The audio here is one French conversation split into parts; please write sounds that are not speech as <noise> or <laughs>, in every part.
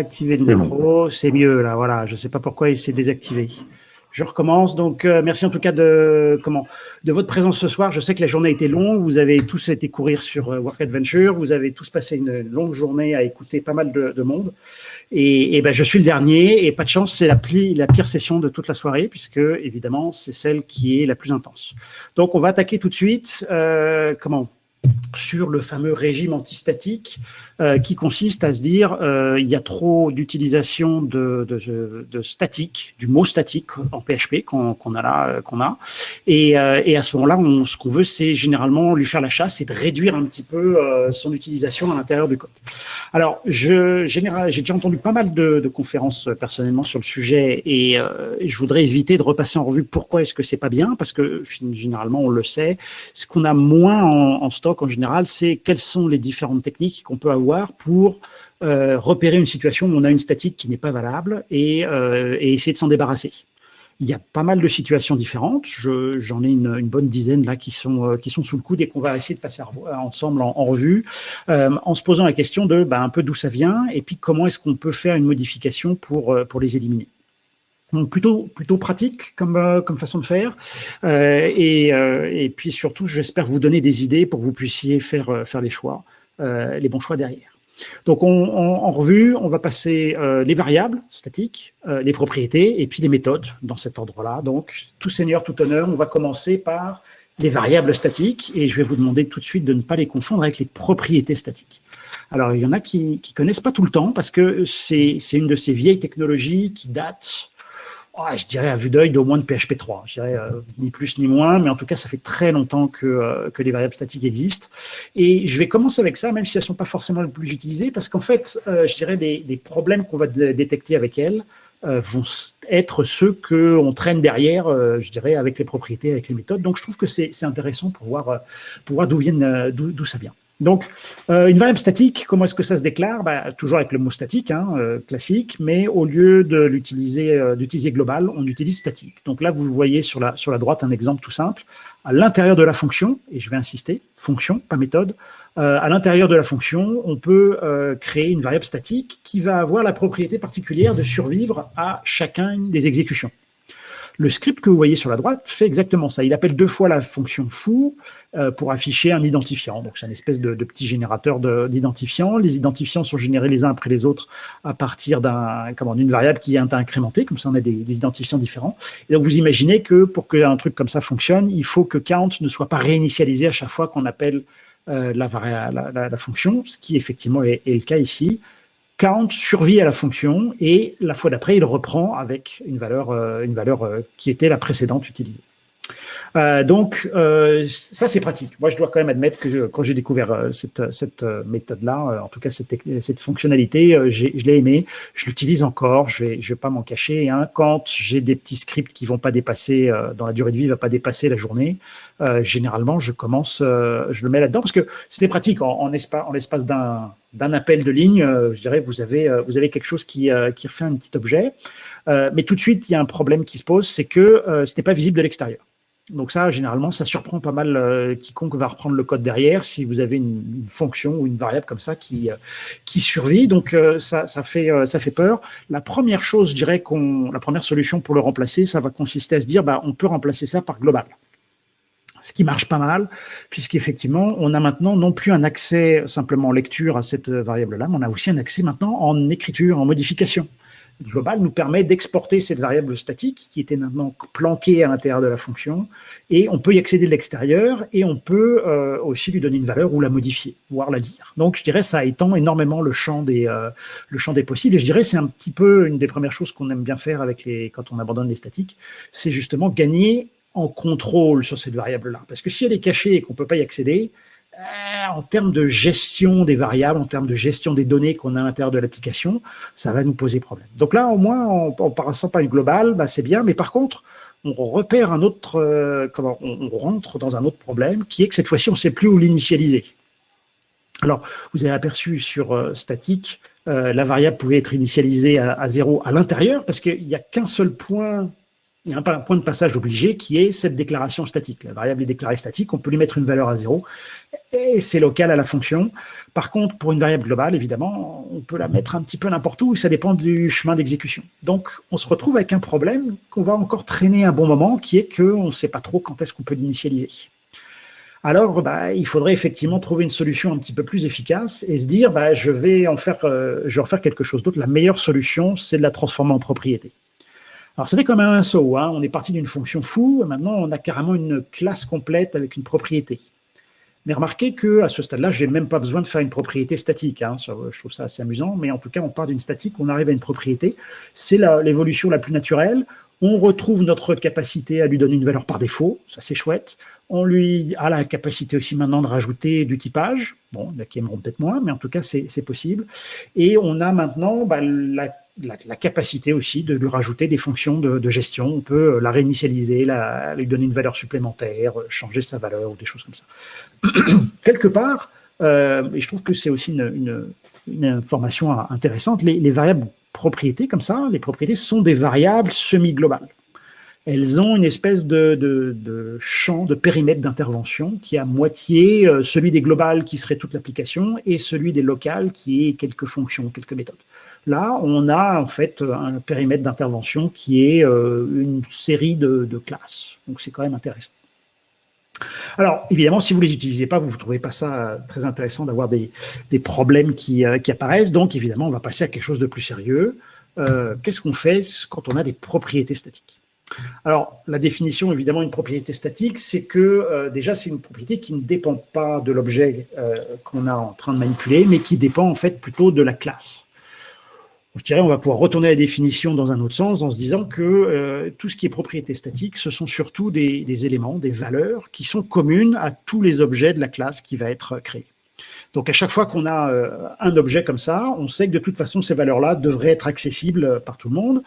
activer le micro, c'est mieux là, voilà. Je ne sais pas pourquoi il s'est désactivé. Je recommence. Donc, euh, merci en tout cas de comment de votre présence ce soir. Je sais que la journée a été longue. Vous avez tous été courir sur euh, Work Adventure. Vous avez tous passé une longue journée à écouter pas mal de, monde. Et, ben, je suis le dernier. Et pas de chance, c'est la, la pire session de toute la soirée puisque évidemment, c'est celle qui est la plus intense. Donc, on va attaquer tout de suite. Euh, comment sur le fameux régime antistatique euh, qui consiste à se dire euh, il y a trop d'utilisation de, statique, du mot statique en PHP qu'on a là, euh, qu'on a, et, et, à ce moment-là, ce qu'on veut, c'est généralement lui faire la chasse et de réduire un petit peu son utilisation à l'intérieur du code. Alors, j'ai déjà entendu pas mal de, conférences personnellement sur le sujet, et, je voudrais éviter de repasser en revue pourquoi est-ce que c'est pas bien, parce que généralement on le sait, ce qu'on a moins en, en stock en général, c'est quelles sont les différentes techniques qu'on peut avoir pour euh, repérer une situation où on a une statique qui n'est pas valable et, euh, essayer de s'en débarrasser. Il y a pas mal de situations différentes. J'en ai une, bonne dizaine là qui sont euh, qui sont sous le coude et qu'on va essayer de passer ensemble en, revue, en se posant la question de bah, un peu d'où ça vient et puis comment est-ce qu'on peut faire une modification pour les éliminer. Donc plutôt plutôt pratique comme euh, comme façon de faire euh, et, euh, et puis surtout j'espère vous donner des idées pour que vous puissiez faire faire les choix les bons choix derrière. Donc on, en revue on va passer les variables statiques, les propriétés et puis les méthodes dans cet ordre-là. Donc tout seigneur tout honneur, on va commencer par les variables statiques et je vais vous demander tout de suite de ne pas les confondre avec les propriétés statiques. Alors il y en a qui qui connaissent pas tout le temps parce que c'est une de ces vieilles technologies qui datent je dirais à vue d'œil d'au moins de PHP 3. Je dirais euh, ni plus ni moins, mais en tout cas, ça fait très longtemps que, euh, que les variables statiques existent. Et je vais commencer avec ça, même si elles ne sont pas forcément les plus utilisées, parce qu'en fait, euh, je dirais les, les problèmes qu'on va détecter avec elles vont être ceux qu'on traîne derrière, je dirais, avec les propriétés, avec les méthodes. Donc, je trouve que c'est intéressant pour voir, pour voir d'où d'où ça vient. Donc, euh, une variable statique, comment est-ce que ça se déclare? Bah, Toujours avec le mot statique, hein, euh, classique, mais au lieu de euh, d'utiliser global, on utilise statique. Donc là, vous voyez sur la, sur la droite un exemple tout simple. À l'intérieur de la fonction, et je vais insister, fonction, pas méthode, à l'intérieur de la fonction, on peut créer une variable statique qui va avoir la propriété particulière de survivre à chacun des exécutions. Le script que vous voyez sur la droite fait exactement ça. Il appelle deux fois la fonction foo euh, pour afficher un identifiant. Donc, c'est une espèce de, petit générateur d'identifiants. Les identifiants sont générés les uns après les autres à partir d'une variable qui est incrémentée. Comme ça, on a des, identifiants différents. Et donc, vous imaginez que pour qu'un truc comme ça fonctionne, il faut que count ne soit pas réinitialisé à chaque fois qu'on appelle euh, la, fonction, ce qui effectivement est le cas ici count survit à la fonction et la fois d'après, il reprend avec une valeur, euh, une valeur euh, qui était la précédente utilisée. Euh, donc, euh, ça, c'est pratique. Moi, je dois quand même admettre que quand j'ai découvert euh, cette, cette méthode-là, en tout cas cette, cette fonctionnalité, je l'ai aimée. Je l'utilise encore, je ne vais, je vais pas m'en cacher. Hein. Quand j'ai des petits scripts qui vont pas dépasser, dans la durée de vie, va pas dépasser la journée, généralement, je commence, je le mets là-dedans parce que c'était pratique. En, en l'espace d'un d'un appel de ligne, je dirais, vous avez, vous avez quelque chose qui, qui refait un petit objet. mais tout de suite, il y a un problème qui se pose, c'est que ce n'est pas visible de l'extérieur. Donc ça, généralement, ça surprend pas mal euh, quiconque va reprendre le code derrière si vous avez une, fonction ou une variable comme ça qui, euh, qui survit. Donc euh, ça, ça, fait, ça fait peur. La première chose, je dirais la première solution pour le remplacer, ça va consister à se dire, bah, on peut remplacer ça par global. Ce qui marche pas mal, puisqu'effectivement, on a maintenant non plus un accès simplement en lecture à cette variable-là, mais on a aussi un accès maintenant en écriture, en modification global nous permet d'exporter cette variable statique qui était maintenant planquée à l'intérieur de la fonction et on peut y accéder de l'extérieur et on peut euh, aussi lui donner une valeur ou la modifier, voire la lire. Donc je dirais ça étend énormément le champ des, euh, le champ des possibles et je dirais c'est un petit peu une des premières choses qu'on aime bien faire avec les, quand on abandonne les statiques, c'est justement gagner en contrôle sur cette variable-là. Parce que si elle est cachée et qu'on ne peut pas y accéder, en termes de gestion des variables, en termes de gestion des données qu'on a à l'intérieur de l'application, ça va nous poser problème. Donc là, au moins, en, passant par une globale, bah, c'est bien, mais par contre, on repère un autre, euh, comment, on, rentre dans un autre problème, qui est que cette fois-ci, on ne sait plus où l'initialiser. Alors, vous avez aperçu sur euh, statique, la variable pouvait être initialisée à, à zéro à l'intérieur, parce qu'il n'y a qu'un seul point il y a un point de passage obligé qui est cette déclaration statique. La variable est déclarée statique, on peut lui mettre une valeur à zéro. Et c'est local à la fonction. Par contre, pour une variable globale, évidemment, on peut la mettre un petit peu n'importe où, ça dépend du chemin d'exécution. Donc, on se retrouve avec un problème qu'on va encore traîner un bon moment, qui est qu'on ne sait pas trop quand est-ce qu'on peut l'initialiser. Alors, bah, il faudrait effectivement trouver une solution un petit peu plus efficace et se dire, bah, je, vais en faire, euh, je vais en faire quelque chose d'autre. La meilleure solution, c'est de la transformer en propriété. Alors, quand même un saut. Hein. On est parti d'une fonction fou, et maintenant, on a carrément une classe complète avec une propriété. Mais remarquez qu'à ce stade-là, je n'ai même pas besoin de faire une propriété statique. Hein. je trouve ça assez amusant, mais en tout cas, on part d'une statique, on arrive à une propriété. C'est l'évolution la, plus naturelle. On retrouve notre capacité à lui donner une valeur par défaut, ça c'est chouette. On lui a la capacité aussi maintenant de rajouter du typage. Bon, il y en a qui aimeront peut-être moins, mais en tout cas, c'est possible. Et on a maintenant bah, la la, capacité aussi de lui rajouter des fonctions de, gestion. On peut euh, la réinitialiser, lui donner une valeur supplémentaire, euh, changer sa valeur ou des choses comme ça. <clears throat> Quelque part, euh, et je trouve que c'est aussi une, information intéressante, les, variables propriétés comme ça, les propriétés sont des variables semi-globales. Elles ont une espèce de, champ, de périmètre d'intervention qui est à moitié celui des globales qui serait toute l'application et celui des locales qui est quelques fonctions, quelques méthodes. Là, on a en fait un périmètre d'intervention qui est euh, une série de, classes. Donc, c'est quand même intéressant. Alors, évidemment, si vous ne les utilisez pas, vous ne trouvez pas ça très intéressant d'avoir des, problèmes euh, qui, apparaissent. Donc, évidemment, on va passer à quelque chose de plus sérieux. Euh, qu'est-ce qu'on fait quand on a des propriétés statiques? Alors, la définition, évidemment, d'une propriété statique, c'est que déjà, c'est une propriété qui ne dépend pas de l'objet qu'on est en train de manipuler, mais qui dépend en fait plutôt de la classe je dirais, on va pouvoir retourner à la définition dans un autre sens en se disant que euh, tout ce qui est propriété statique, ce sont surtout des, éléments, des valeurs qui sont communes à tous les objets de la classe qui va être créée. Donc à chaque fois qu'on a euh, un objet comme ça, on sait que de toute façon, ces valeurs-là devraient être accessibles par tout le monde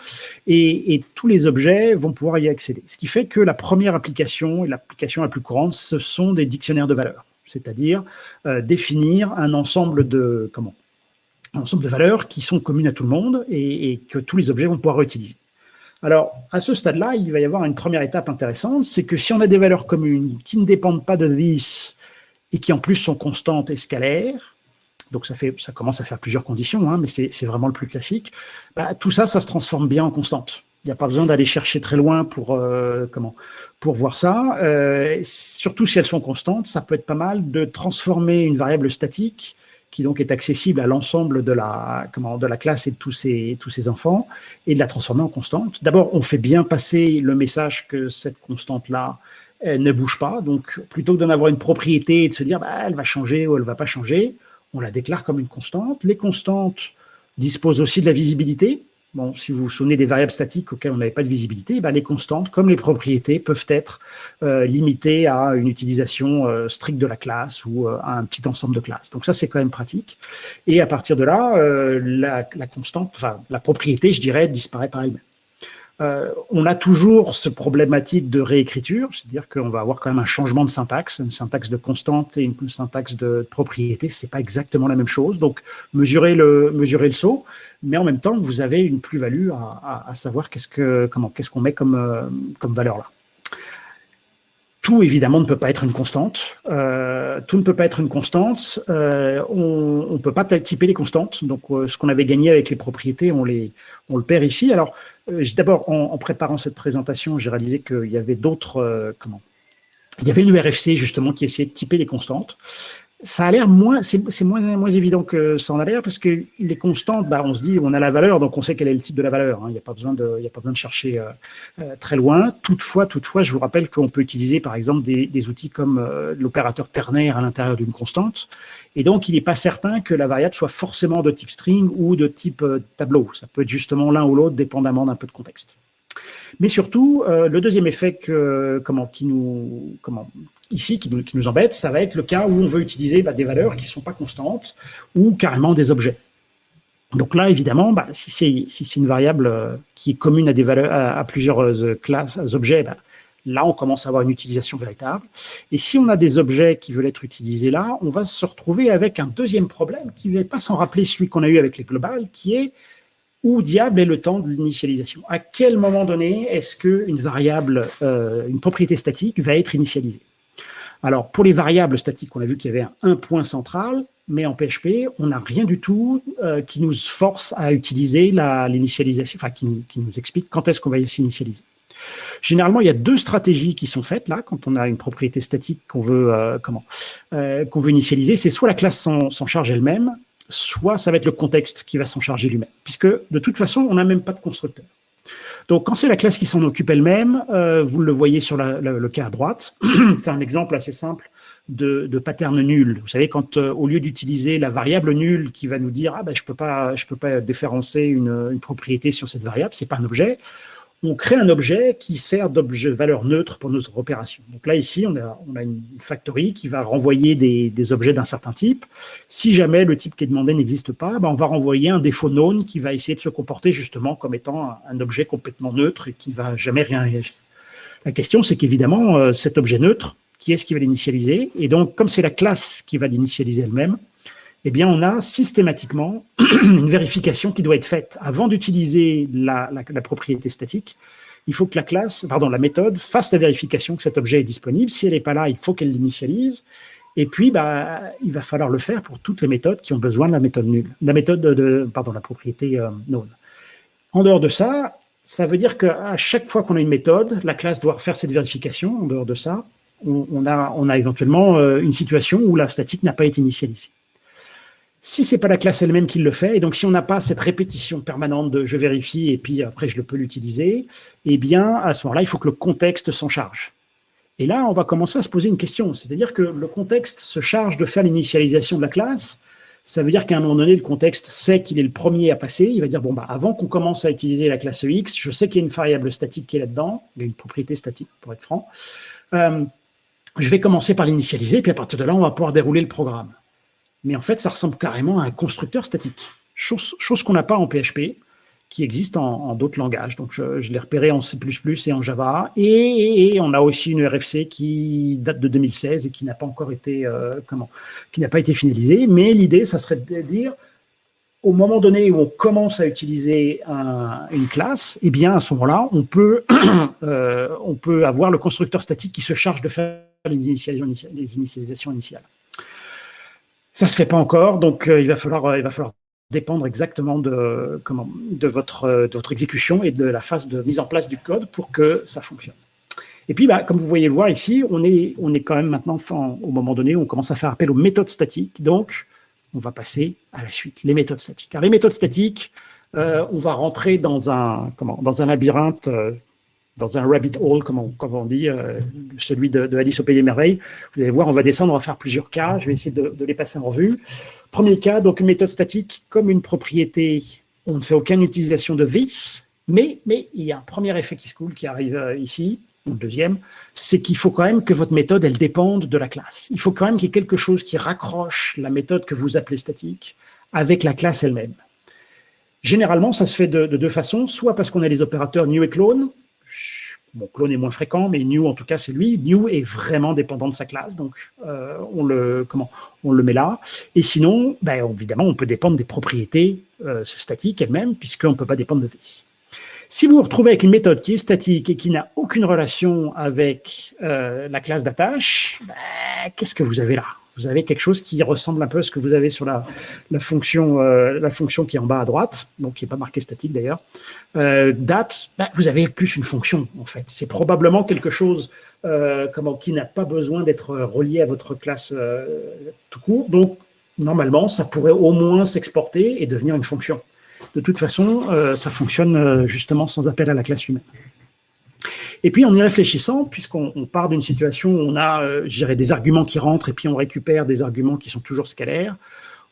et, tous les objets vont pouvoir y accéder. Ce qui fait que la première application et l'application la plus courante, ce sont des dictionnaires de valeurs, c'est-à-dire euh, définir un ensemble de, comment, un ensemble de valeurs qui sont communes à tout le monde et, que tous les objets vont pouvoir utiliser. Alors, à ce stade-là, il va y avoir une première étape intéressante, c'est que si on a des valeurs communes qui ne dépendent pas de this et qui en plus sont constantes et scalaires, donc ça, fait, ça commence à faire plusieurs conditions, hein, mais c'est vraiment le plus classique, bah, tout ça, ça se transforme bien en constante. Il n'y a pas besoin d'aller chercher très loin pour, euh, comment, pour voir ça. Euh, surtout si elles sont constantes, ça peut être pas mal de transformer une variable statique qui donc est accessible à l'ensemble de la, comment, de la classe et de tous tous ses enfants, et de la transformer en constante. D'abord, on fait bien passer le message que cette constante-là ne bouge pas. Donc, plutôt que d'en avoir une propriété et de se dire bah, elle va changer ou elle ne va pas changer, on la déclare comme une constante. Les constantes disposent aussi de la visibilité. Si vous vous souvenez des variables statiques auxquelles on n'avait pas de visibilité, ben les constantes, comme les propriétés, peuvent être euh, limitées à une utilisation euh, stricte de la classe ou euh, à un petit ensemble de classes. Donc ça, c'est quand même pratique. Et à partir de là, constante, enfin la propriété, je dirais, disparaît par elle-même. Euh, on a toujours ce problématique de réécriture, c'est-à-dire qu'on va avoir quand même un changement de syntaxe, une syntaxe de constante et une syntaxe de propriété, c'est pas exactement la même chose. Donc, mesurez le, mesurez le saut, mais en même temps, vous avez une plus-value à, savoir qu'est-ce que, comment, qu'est-ce qu'on met comme, euh, comme valeur là tout, évidemment, ne peut pas être une constante. Euh, tout ne peut pas être une constante. Euh, on ne peut pas typer les constantes. Donc, euh, ce qu'on avait gagné avec les propriétés, on, les, on le perd ici. Alors, d'abord, en, préparant cette présentation, j'ai réalisé qu'il y avait d'autres... comment? Il y avait une RFC, justement, qui essayait de typer les constantes ça a l'air moins, c'est moins, évident que ça en a l'air parce que les constantes, bah, on se dit, on a la valeur, donc on sait quel est le type de la valeur. Hein. Il n'y a pas besoin de, chercher euh, euh, très loin. Toutefois, toutefois, je vous rappelle qu'on peut utiliser, par exemple, des, des outils comme euh, l'opérateur ternaire à l'intérieur d'une constante. Et donc, il n'est pas certain que la variable soit forcément de type string ou de type tableau. Ça peut être justement l'un ou l'autre, dépendamment d'un peu de contexte. Mais surtout, euh, le deuxième effet qui nous, ici, qui nous, embête, ça va être le cas où on veut utiliser bah, des valeurs qui ne sont pas constantes ou carrément des objets. Donc là, évidemment, bah, si c'est une variable euh, qui est commune à, plusieurs euh, classes, objets, bah, là, on commence à avoir une utilisation véritable. Et si on a des objets qui veulent être utilisés là, on va se retrouver avec un deuxième problème qui ne va pas s'en rappeler celui qu'on a eu avec les globales, qui est où diable est le temps de l'initialisation? À quel moment donné est-ce qu'une variable, euh, une propriété statique va être initialisée? Alors, pour les variables statiques, on a vu qu'il y avait un, point central, mais en PHP, on n'a rien du tout euh, qui nous force à utiliser l'initialisation, enfin, qui, nous explique quand est-ce qu'on va s'initialiser. Généralement, il y a deux stratégies qui sont faites là, quand on a une propriété statique qu'on veut, euh, qu'on veut initialiser. C'est soit la classe s'en charge elle-même, soit ça va être le contexte qui va s'en charger lui-même, puisque de toute façon, on n'a même pas de constructeur. Donc, quand c'est la classe qui s'en occupe elle-même, euh, vous le voyez sur le cas à droite, <clears throat> c'est un exemple assez simple de, pattern nul. Vous savez, quand au lieu d'utiliser la variable nulle qui va nous dire « Ah ben, je peux pas, je peux pas déférencer une, une propriété sur cette variable, c'est pas un objet », on crée un objet qui sert d'objet valeur neutre pour nos opérations. Donc là, ici, on a, une factory qui va renvoyer des, objets d'un certain type. Si jamais le type qui est demandé n'existe pas, ben on va renvoyer un défaut known qui va essayer de se comporter justement comme étant un, objet complètement neutre et qui ne va jamais rien réagir. La question, c'est qu'évidemment, euh, cet objet neutre, qui est-ce qui va l'initialiser? Et donc, comme c'est la classe qui va l'initialiser elle-même, eh on a systématiquement <clears throat> une vérification qui doit être faite. Avant d'utiliser la, propriété statique, il faut que la classe, pardon, la méthode fasse la vérification que cet objet est disponible. Si elle n'est pas là, il faut qu'elle l'initialise. Et puis, bah, il va falloir le faire pour toutes les méthodes qui ont besoin de la méthode nulle, la méthode de, la propriété euh. En dehors de ça, ça veut dire qu'à chaque fois qu'on a une méthode, la classe doit faire cette vérification. En dehors de ça, on, a, on a éventuellement euh, une situation où la statique n'a pas été initialisée. Si ce n'est pas la classe elle-même qui le fait, et donc si on n'a pas cette répétition permanente de je vérifie et puis après je peux l'utiliser, eh bien à ce moment-là, il faut que le contexte s'en charge. Et là, on va commencer à se poser une question, c'est-à-dire que le contexte se charge de faire l'initialisation de la classe, ça veut dire qu'à un moment donné, le contexte sait qu'il est le premier à passer, il va dire, bon, bah, avant qu'on commence à utiliser la classe X, je sais qu'il y a une variable statique qui est là-dedans, il y a une propriété statique pour être franc, euh, je vais commencer par l'initialiser, puis à partir de là, on va pouvoir dérouler le programme mais en fait, ça ressemble carrément à un constructeur statique. Chose, qu'on n'a pas en PHP, qui existe en, d'autres langages. Donc, je, l'ai repéré en C++ et en Java. Et, on a aussi une RFC qui date de 2016 et qui n'a pas encore été, euh, comment, qui pas été finalisée. Mais l'idée, ça serait de dire, au moment donné où on commence à utiliser une classe, eh bien, à ce moment-là, on peut, <clears throat> euh, on peut avoir le constructeur statique qui se charge de faire les initialisations initiales. Ça se fait pas encore, donc euh, il, va falloir, euh, il va falloir dépendre exactement de, comment, de, votre, euh, de votre exécution et de la phase de mise en place du code pour que ça fonctionne. Et puis, bah, comme vous voyez le voir ici, on est, on est quand même maintenant, au moment donné, on commence à faire appel aux méthodes statiques. Donc, on va passer à la suite, les méthodes statiques. Alors, les méthodes statiques, on va rentrer dans un, comment, dans un labyrinthe dans un rabbit hole, comme on, dit, euh, celui de, Alice au Pays des Merveilles. Vous allez voir, on va descendre, on va faire plusieurs cas. Je vais essayer de, les passer en revue. Premier cas, donc méthode statique, comme une propriété, on ne fait aucune utilisation de this, mais, mais il y a un premier effet qui se coule qui arrive euh, ici, le deuxième, c'est qu'il faut quand même que votre méthode, elle dépende de la classe. Il faut quand même qu'il y ait quelque chose qui raccroche la méthode que vous appelez statique avec la classe elle-même. Généralement, ça se fait de deux façons, soit parce qu'on a les opérateurs new et clone, Bon, clone est moins fréquent, mais new, en tout cas, c'est lui. New est vraiment dépendant de sa classe, donc euh, on, le, comment, on le met là. Et sinon, ben, évidemment, on peut dépendre des propriétés euh, statiques elles-mêmes, puisqu'on ne peut pas dépendre de this. Si vous vous retrouvez avec une méthode qui est statique et qui n'a aucune relation avec euh, la classe d'attache, ben, qu'est-ce que vous avez là? Vous avez quelque chose qui ressemble un peu à ce que vous avez sur la, fonction, euh, fonction qui est en bas à droite, donc qui n'est pas marqué statique d'ailleurs. Euh, date, bah, vous avez plus une fonction en fait. C'est probablement quelque chose euh, qui n'a pas besoin d'être relié à votre classe tout court. Donc normalement, ça pourrait au moins s'exporter et devenir une fonction. De toute façon, ça fonctionne justement sans appel à la classe humaine. Et puis, en y réfléchissant, puisqu'on part d'une situation où on a, euh, des arguments qui rentrent et puis on récupère des arguments qui sont toujours scalaires,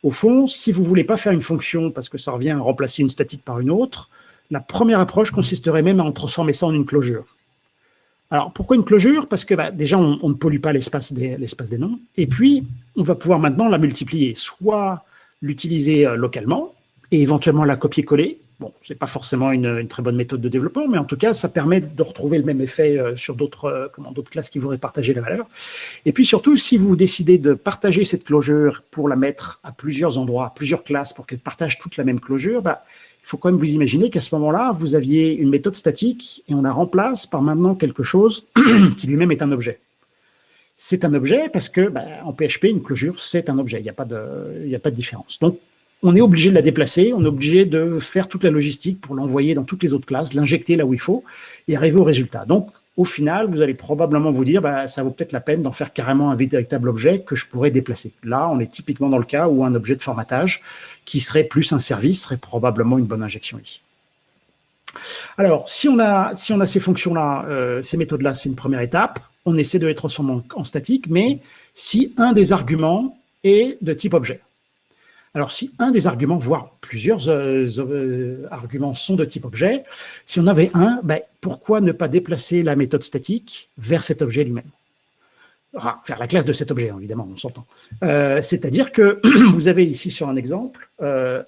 au fond, si vous ne voulez pas faire une fonction parce que ça revient à remplacer une statique par une autre, la première approche consisterait même à en transformer ça en une closure. Alors, pourquoi une closure? Parce que bah, déjà, on, ne pollue pas l'espace des, des, noms, et puis, on va pouvoir maintenant la multiplier, soit l'utiliser euh, localement, et éventuellement la copier-coller, Ce n'est pas forcément une, très bonne méthode de développement, mais en tout cas, ça permet de retrouver le même effet euh, sur d'autres euh, d'autres classes qui voudraient partager la valeur. Et puis surtout, si vous décidez de partager cette closure pour la mettre à plusieurs endroits, à plusieurs classes, pour qu'elles partagent toute la même closure, bah, il faut quand même vous imaginer qu'à ce moment-là, vous aviez une méthode statique et on la remplace par maintenant quelque chose <clears throat> qui lui-même est un objet. c'est un objet parce que bah, en PHP, une closure, c'est un objet. Il n'y a, pas de, a pas de différence. Donc, on est obligé de la déplacer, on est obligé de faire toute la logistique pour l'envoyer dans toutes les autres classes, l'injecter là où il faut et arriver au résultat. Donc, au final, vous allez probablement vous dire, bah, ça vaut peut-être la peine d'en faire carrément un véritable objet que je pourrais déplacer. Là, on est typiquement dans le cas où un objet de formatage qui serait plus un service serait probablement une bonne injection ici. Alors, si on a, si on a ces fonctions-là, euh, ces méthodes-là, c'est une première étape. On essaie de les transformer en, en statique, mais si un des arguments est de type objet. Alors, si un des arguments, voire plusieurs euh, euh, arguments sont de type objet, si on avait un, ben, pourquoi ne pas déplacer la méthode statique vers cet objet lui-même? Enfin, Vers la classe de cet objet, évidemment, on s'entend. Euh, c'est-à-dire que <clears throat> vous avez ici sur un exemple,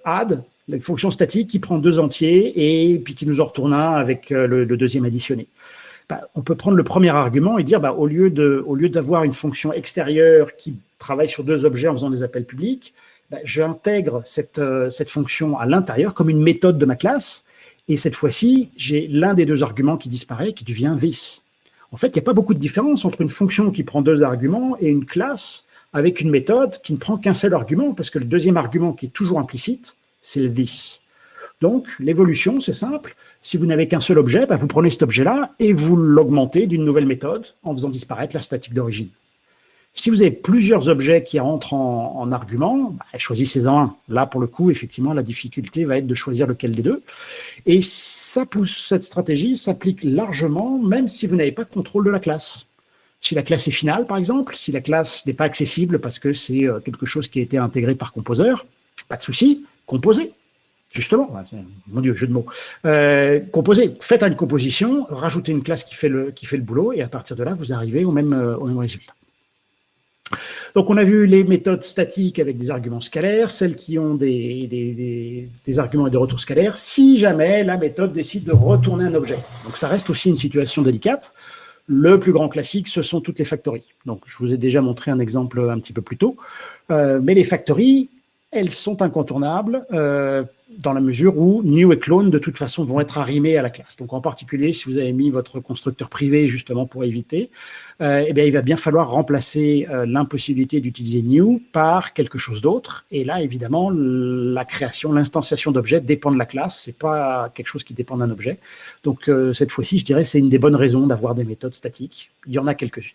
add, la fonction statique qui prend deux entiers et puis qui nous en retourne un avec le, deuxième additionné. Ben, on peut prendre le premier argument et dire, ben, au lieu d'avoir une fonction extérieure qui travaille sur deux objets en faisant des appels publics, bah, j'intègre cette, euh, cette fonction à l'intérieur comme une méthode de ma classe, et cette fois-ci, j'ai l'un des deux arguments qui disparaît, qui devient this. En fait, il n'y a pas beaucoup de différence entre une fonction qui prend deux arguments et une classe avec une méthode qui ne prend qu'un seul argument, parce que le deuxième argument qui est toujours implicite, c'est le this. Donc, l'évolution, c'est simple. Si vous n'avez qu'un seul objet, bah, vous prenez cet objet-là et vous l'augmentez d'une nouvelle méthode en faisant disparaître la statique d'origine. Si vous avez plusieurs objets qui rentrent en, argument, bah, choisissez-en un. Là, pour le coup, effectivement, la difficulté va être de choisir lequel des deux. Et ça pousse, cette stratégie s'applique largement, même si vous n'avez pas contrôle de la classe. Si la classe est finale, par exemple, si la classe n'est pas accessible parce que c'est euh, quelque chose qui a été intégré par composeur, pas de souci, composez. Justement, mon Dieu, jeu de mots. Euh, composez, faites une composition, rajoutez une classe qui fait, le, qui fait le boulot, et à partir de là, vous arrivez au même, euh, au même résultat. Donc, on a vu les méthodes statiques avec des arguments scalaires, celles qui ont des, arguments et des retours scalaires, si jamais la méthode décide de retourner un objet. Donc, ça reste aussi une situation délicate. Le plus grand classique, ce sont toutes les factories. Donc, je vous ai déjà montré un exemple un petit peu plus tôt. Euh, mais les factories, elles sont incontournables euh, dans la mesure où new et clone, de toute façon, vont être arrimés à la classe. Donc, en particulier, si vous avez mis votre constructeur privé, justement, pour éviter, euh, eh bien, il va bien falloir remplacer euh, l'impossibilité d'utiliser new par quelque chose d'autre. Et là, évidemment, la création, l'instanciation d'objets dépend de la classe. C'est pas quelque chose qui dépend d'un objet. Donc, euh, cette fois-ci, je dirais, c'est une des bonnes raisons d'avoir des méthodes statiques. Il y en a quelques-unes.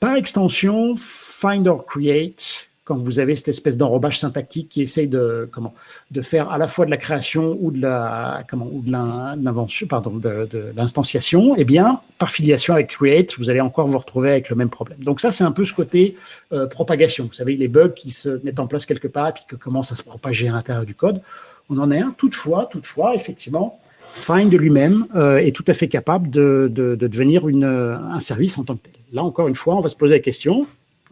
Par extension, find or create, quand vous avez cette espèce d'enrobage syntactique qui essaye de, comment, de faire à la fois de la création ou de la, comment, ou de l'invention, pardon, de, l'instanciation, eh bien, par filiation avec create, vous allez encore vous retrouver avec le même problème. Donc ça, c'est un peu ce côté euh, propagation. Vous savez, les bugs qui se mettent en place quelque part et puis qui commencent à se propager à l'intérieur du code. On en a un. Toutefois, toutefois, effectivement, Find lui-même euh, est tout à fait capable de, de, de devenir une, un service en tant que tel. Là, encore une fois, on va se poser la question,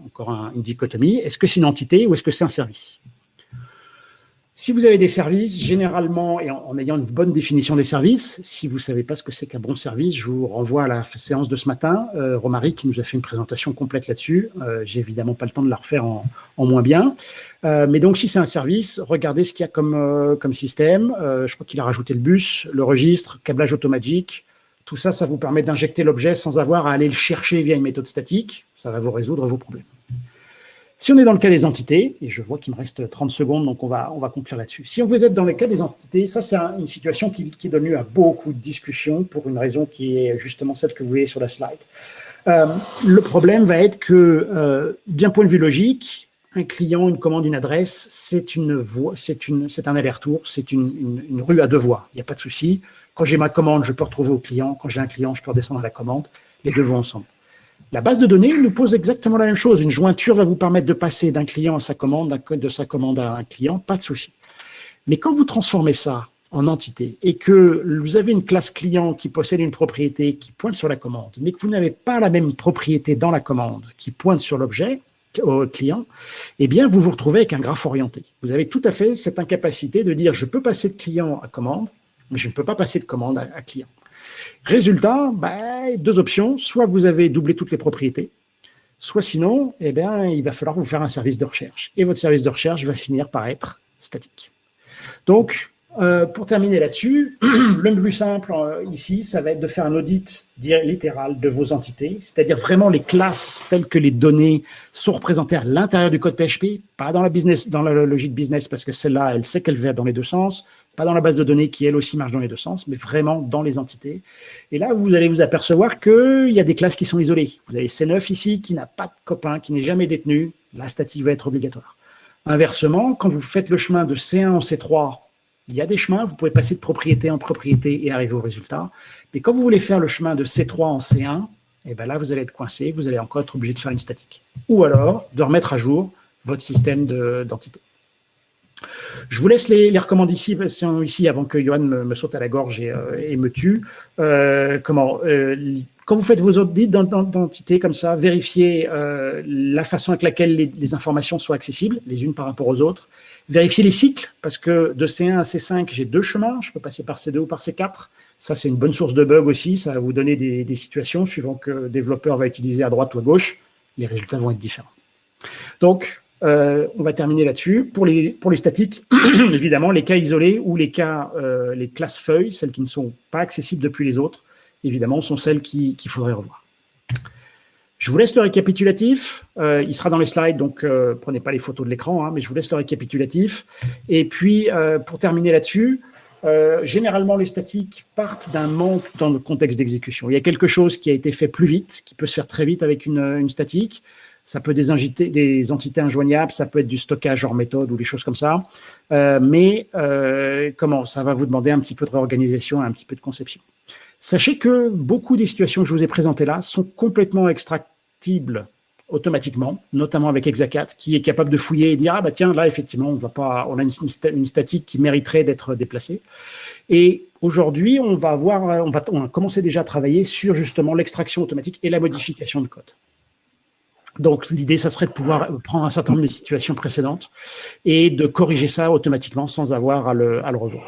encore une dichotomie, est-ce que c'est une entité ou est-ce que c'est un service? Si vous avez des services, généralement, et en, ayant une bonne définition des services, si vous ne savez pas ce que c'est qu'un bon service, je vous renvoie à la séance de ce matin, euh, Romaric qui nous a fait une présentation complète là-dessus, euh, j'ai évidemment pas le temps de la refaire en, moins bien, euh, mais donc si c'est un service, regardez ce qu'il y a comme, euh, comme système, je crois qu'il a rajouté le bus, le registre, câblage automatique, tout ça, ça vous permet d'injecter l'objet sans avoir à aller le chercher via une méthode statique. Ça va vous résoudre vos problèmes. Si on est dans le cas des entités, et je vois qu'il me reste 30 secondes, donc on va, on va conclure là-dessus. Si on vous êtes dans le cas des entités, ça c'est une situation qui, donne lieu à beaucoup de discussions pour une raison qui est justement celle que vous voyez sur la slide. Euh, le problème va être que, euh, d'un point de vue logique, un client, une commande, une adresse, c'est une une, un aller-retour, c'est une, une, rue à deux voies. Il n'y a pas de souci. Quand j'ai ma commande, je peux retrouver au client. Quand j'ai un client, je peux redescendre à la commande. Les deux vont ensemble. La base de données nous pose exactement la même chose. Une jointure va vous permettre de passer d'un client à sa commande, de sa commande à un client, pas de souci. Mais quand vous transformez ça en entité et que vous avez une classe client qui possède une propriété qui pointe sur la commande, mais que vous n'avez pas la même propriété dans la commande qui pointe sur l'objet, au client, eh bien, vous vous retrouvez avec un graphe orienté. Vous avez tout à fait cette incapacité de dire je peux passer de client à commande, mais je ne peux pas passer de commande à, client. Résultat, ben, deux options. Soit vous avez doublé toutes les propriétés, soit sinon, eh bien, il va falloir vous faire un service de recherche. Et votre service de recherche va finir par être statique. Donc, Euh, pour terminer là-dessus, <clears throat> le plus simple euh, ici, ça va être de faire un audit littéral de vos entités, c'est-à-dire vraiment les classes telles que les données sont représentées à l'intérieur du code PHP, pas dans la, business, dans la logique business, parce que celle-là, elle sait qu'elle va dans les deux sens, pas dans la base de données qui, elle aussi, marche dans les deux sens, mais vraiment dans les entités. Et là, vous allez vous apercevoir qu'il y a des classes qui sont isolées. Vous avez C9 ici, qui n'a pas de copain, qui n'est jamais détenu. La statique va être obligatoire. Inversement, quand vous faites le chemin de C1 en C3 il y a des chemins, vous pouvez passer de propriété en propriété et arriver au résultat. Mais quand vous voulez faire le chemin de C3 en C1, et eh bien là, vous allez être coincé, vous allez encore être obligé de faire une statique. Ou alors, de remettre à jour votre système d'entité. Je vous laisse les, recommandations ici avant que Johan me, saute à la gorge et, euh, me tue. Euh, comment euh, Quand vous faites vos audits d'identité comme ça, vérifiez la façon avec laquelle les, informations sont accessibles, les unes par rapport aux autres. Vérifiez les cycles, parce que de C1 à C5, j'ai deux chemins. Je peux passer par C2 ou par C4. Ça, c'est une bonne source de bug aussi. Ça va vous donner des, des situations suivant que le développeur va utiliser à droite ou à gauche. Les résultats vont être différents. Donc, euh, on va terminer là-dessus. Pour les, pour les statiques, <clears throat> évidemment, les cas isolés ou les cas, euh, les classes feuilles, celles qui ne sont pas accessibles depuis les autres, évidemment, sont celles qu'il faudrait revoir. Je vous laisse le récapitulatif. Euh, il sera dans les slides, donc prenez pas les photos de l'écran, hein, mais je vous laisse le récapitulatif. Et puis, pour terminer là-dessus, généralement, les statiques partent d'un manque dans le contexte d'exécution. Il y a quelque chose qui a été fait plus vite, qui peut se faire très vite avec une, statique ça peut des, des entités injoignables, ça peut être du stockage hors méthode ou des choses comme ça. Euh, mais euh, comment? Ça va vous demander un petit peu de réorganisation et un petit peu de conception. Sachez que beaucoup des situations que je vous ai présentées là sont complètement extractibles automatiquement, notamment avec Exacat, qui est capable de fouiller et dire ah bah tiens là effectivement on va pas, on a une, statique qui mériterait d'être déplacée. Et aujourd'hui on va avoir, on va, on a commencé déjà à travailler sur justement l'extraction automatique et la modification de code. Donc, l'idée, ça serait de pouvoir prendre un certain nombre de situations précédentes et de corriger ça automatiquement sans avoir à le, revoir.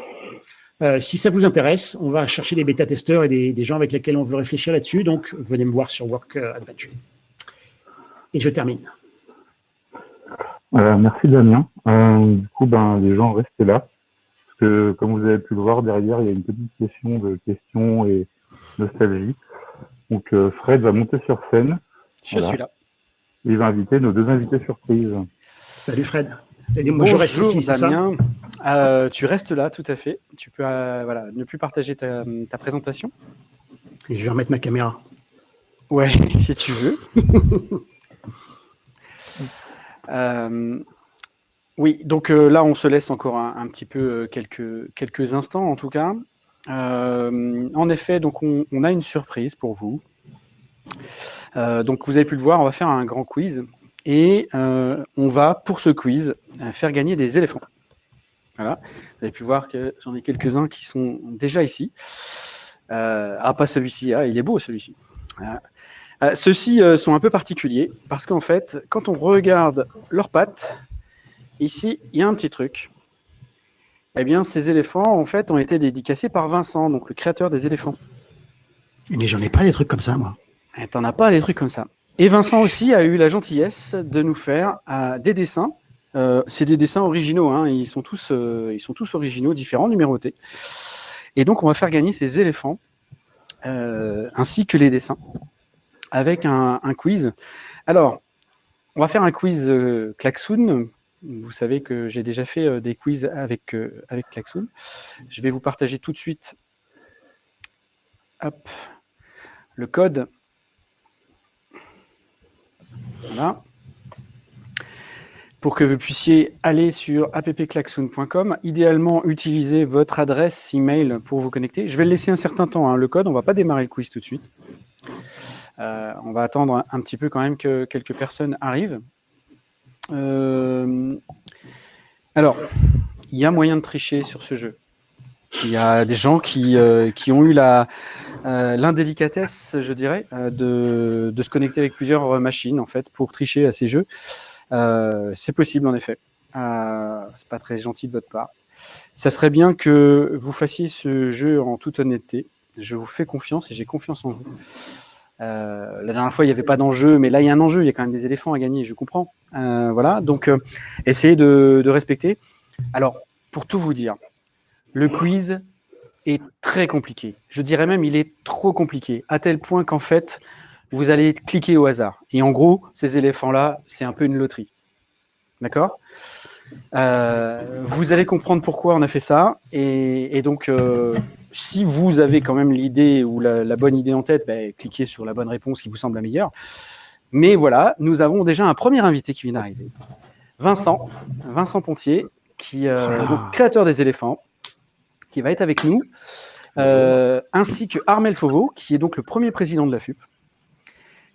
Euh, si ça vous intéresse, on va chercher des bêta-testeurs et des, gens avec lesquels on veut réfléchir là-dessus. Donc, venez me voir sur Work Adventure. Et je termine. Euh, merci Damien. Euh, du coup, ben, les gens restent là. Parce que, comme vous avez pu le voir, derrière, il y a une petite session de questions et nostalgie. Donc, Fred va monter sur scène. Je suis là il va inviter nos deux invités surprises. Salut Fred. Moi, je reste ici, Damien. Euh, tu restes là, tout à fait. Tu peux euh, voilà, ne plus partager ta, présentation. Et je vais remettre ma caméra. Ouais, <laughs> si tu veux. <laughs> Euh, oui, donc là, on se laisse encore un, petit peu quelques, quelques instants, en tout cas. en effet, donc on, on, a une surprise pour vous. Donc vous avez pu le voir, on va faire un grand quiz et euh, on va, pour ce quiz, euh, faire gagner des éléphants. Voilà. Vous avez pu voir que j'en ai quelques-uns qui sont déjà ici. ah, pas celui-ci, ah, il est beau celui-ci. Ceux-ci sont un peu particuliers parce qu'en fait, quand on regarde leurs pattes, ici, il y a un petit truc. Eh bien, ces éléphants, en fait, ont été dédicacés par Vincent, donc le créateur des éléphants. Mais j'en ai pas des trucs comme ça, moi. Eh, t'en as pas des trucs comme ça. Et Vincent aussi a eu la gentillesse de nous faire euh, des dessins. Euh, c'est des dessins originaux, hein. ils, sont tous, euh, ils sont tous originaux, différents, numérotés. Et donc, on va faire gagner ces éléphants, ainsi que les dessins, avec un, quiz. Alors, on va faire un quiz Klaxoon. Vous savez que j'ai déjà fait des quiz avec, avec Klaxoon. Je vais vous partager tout de suite hop, le code voilà. Pour que vous puissiez aller sur appklaxoon.com, idéalement utiliser votre adresse email pour vous connecter. Je vais le laisser un certain temps, hein, le code, on ne va pas démarrer le quiz tout de suite. Euh, on va attendre un, petit peu quand même que quelques personnes arrivent. Euh, alors, il y a moyen de tricher sur ce jeu. Il y a des gens qui, euh, qui ont eu euh, l'indélicatesse, je dirais, euh, de, de, se connecter avec plusieurs machines en fait pour tricher à ces jeux. c'est possible en effet. c'est pas très gentil de votre part. Ça serait bien que vous fassiez ce jeu en toute honnêteté. Je vous fais confiance et j'ai confiance en vous. la dernière fois, il n'y avait pas d'enjeu, mais là, il y a un enjeu. Il y a quand même des éléphants à gagner, je comprends. voilà, donc essayez de, de respecter. Alors, pour tout vous dire, le quiz est très compliqué. Je dirais même il est trop compliqué, à tel point qu'en fait, vous allez cliquer au hasard. Et en gros, ces éléphants-là, c'est un peu une loterie. D'accord? Euh, Vous allez comprendre pourquoi on a fait ça. Et, donc, euh, si vous avez quand même l'idée ou la, bonne idée en tête, ben, cliquez sur la bonne réponse qui vous semble la meilleure. Mais voilà, nous avons déjà un premier invité qui vient d'arriver. Vincent, Vincent Pontier, qui est euh, créateur des éléphants, qui va être avec nous, ainsi que Armel Fauveau, qui est donc le premier président de la FUP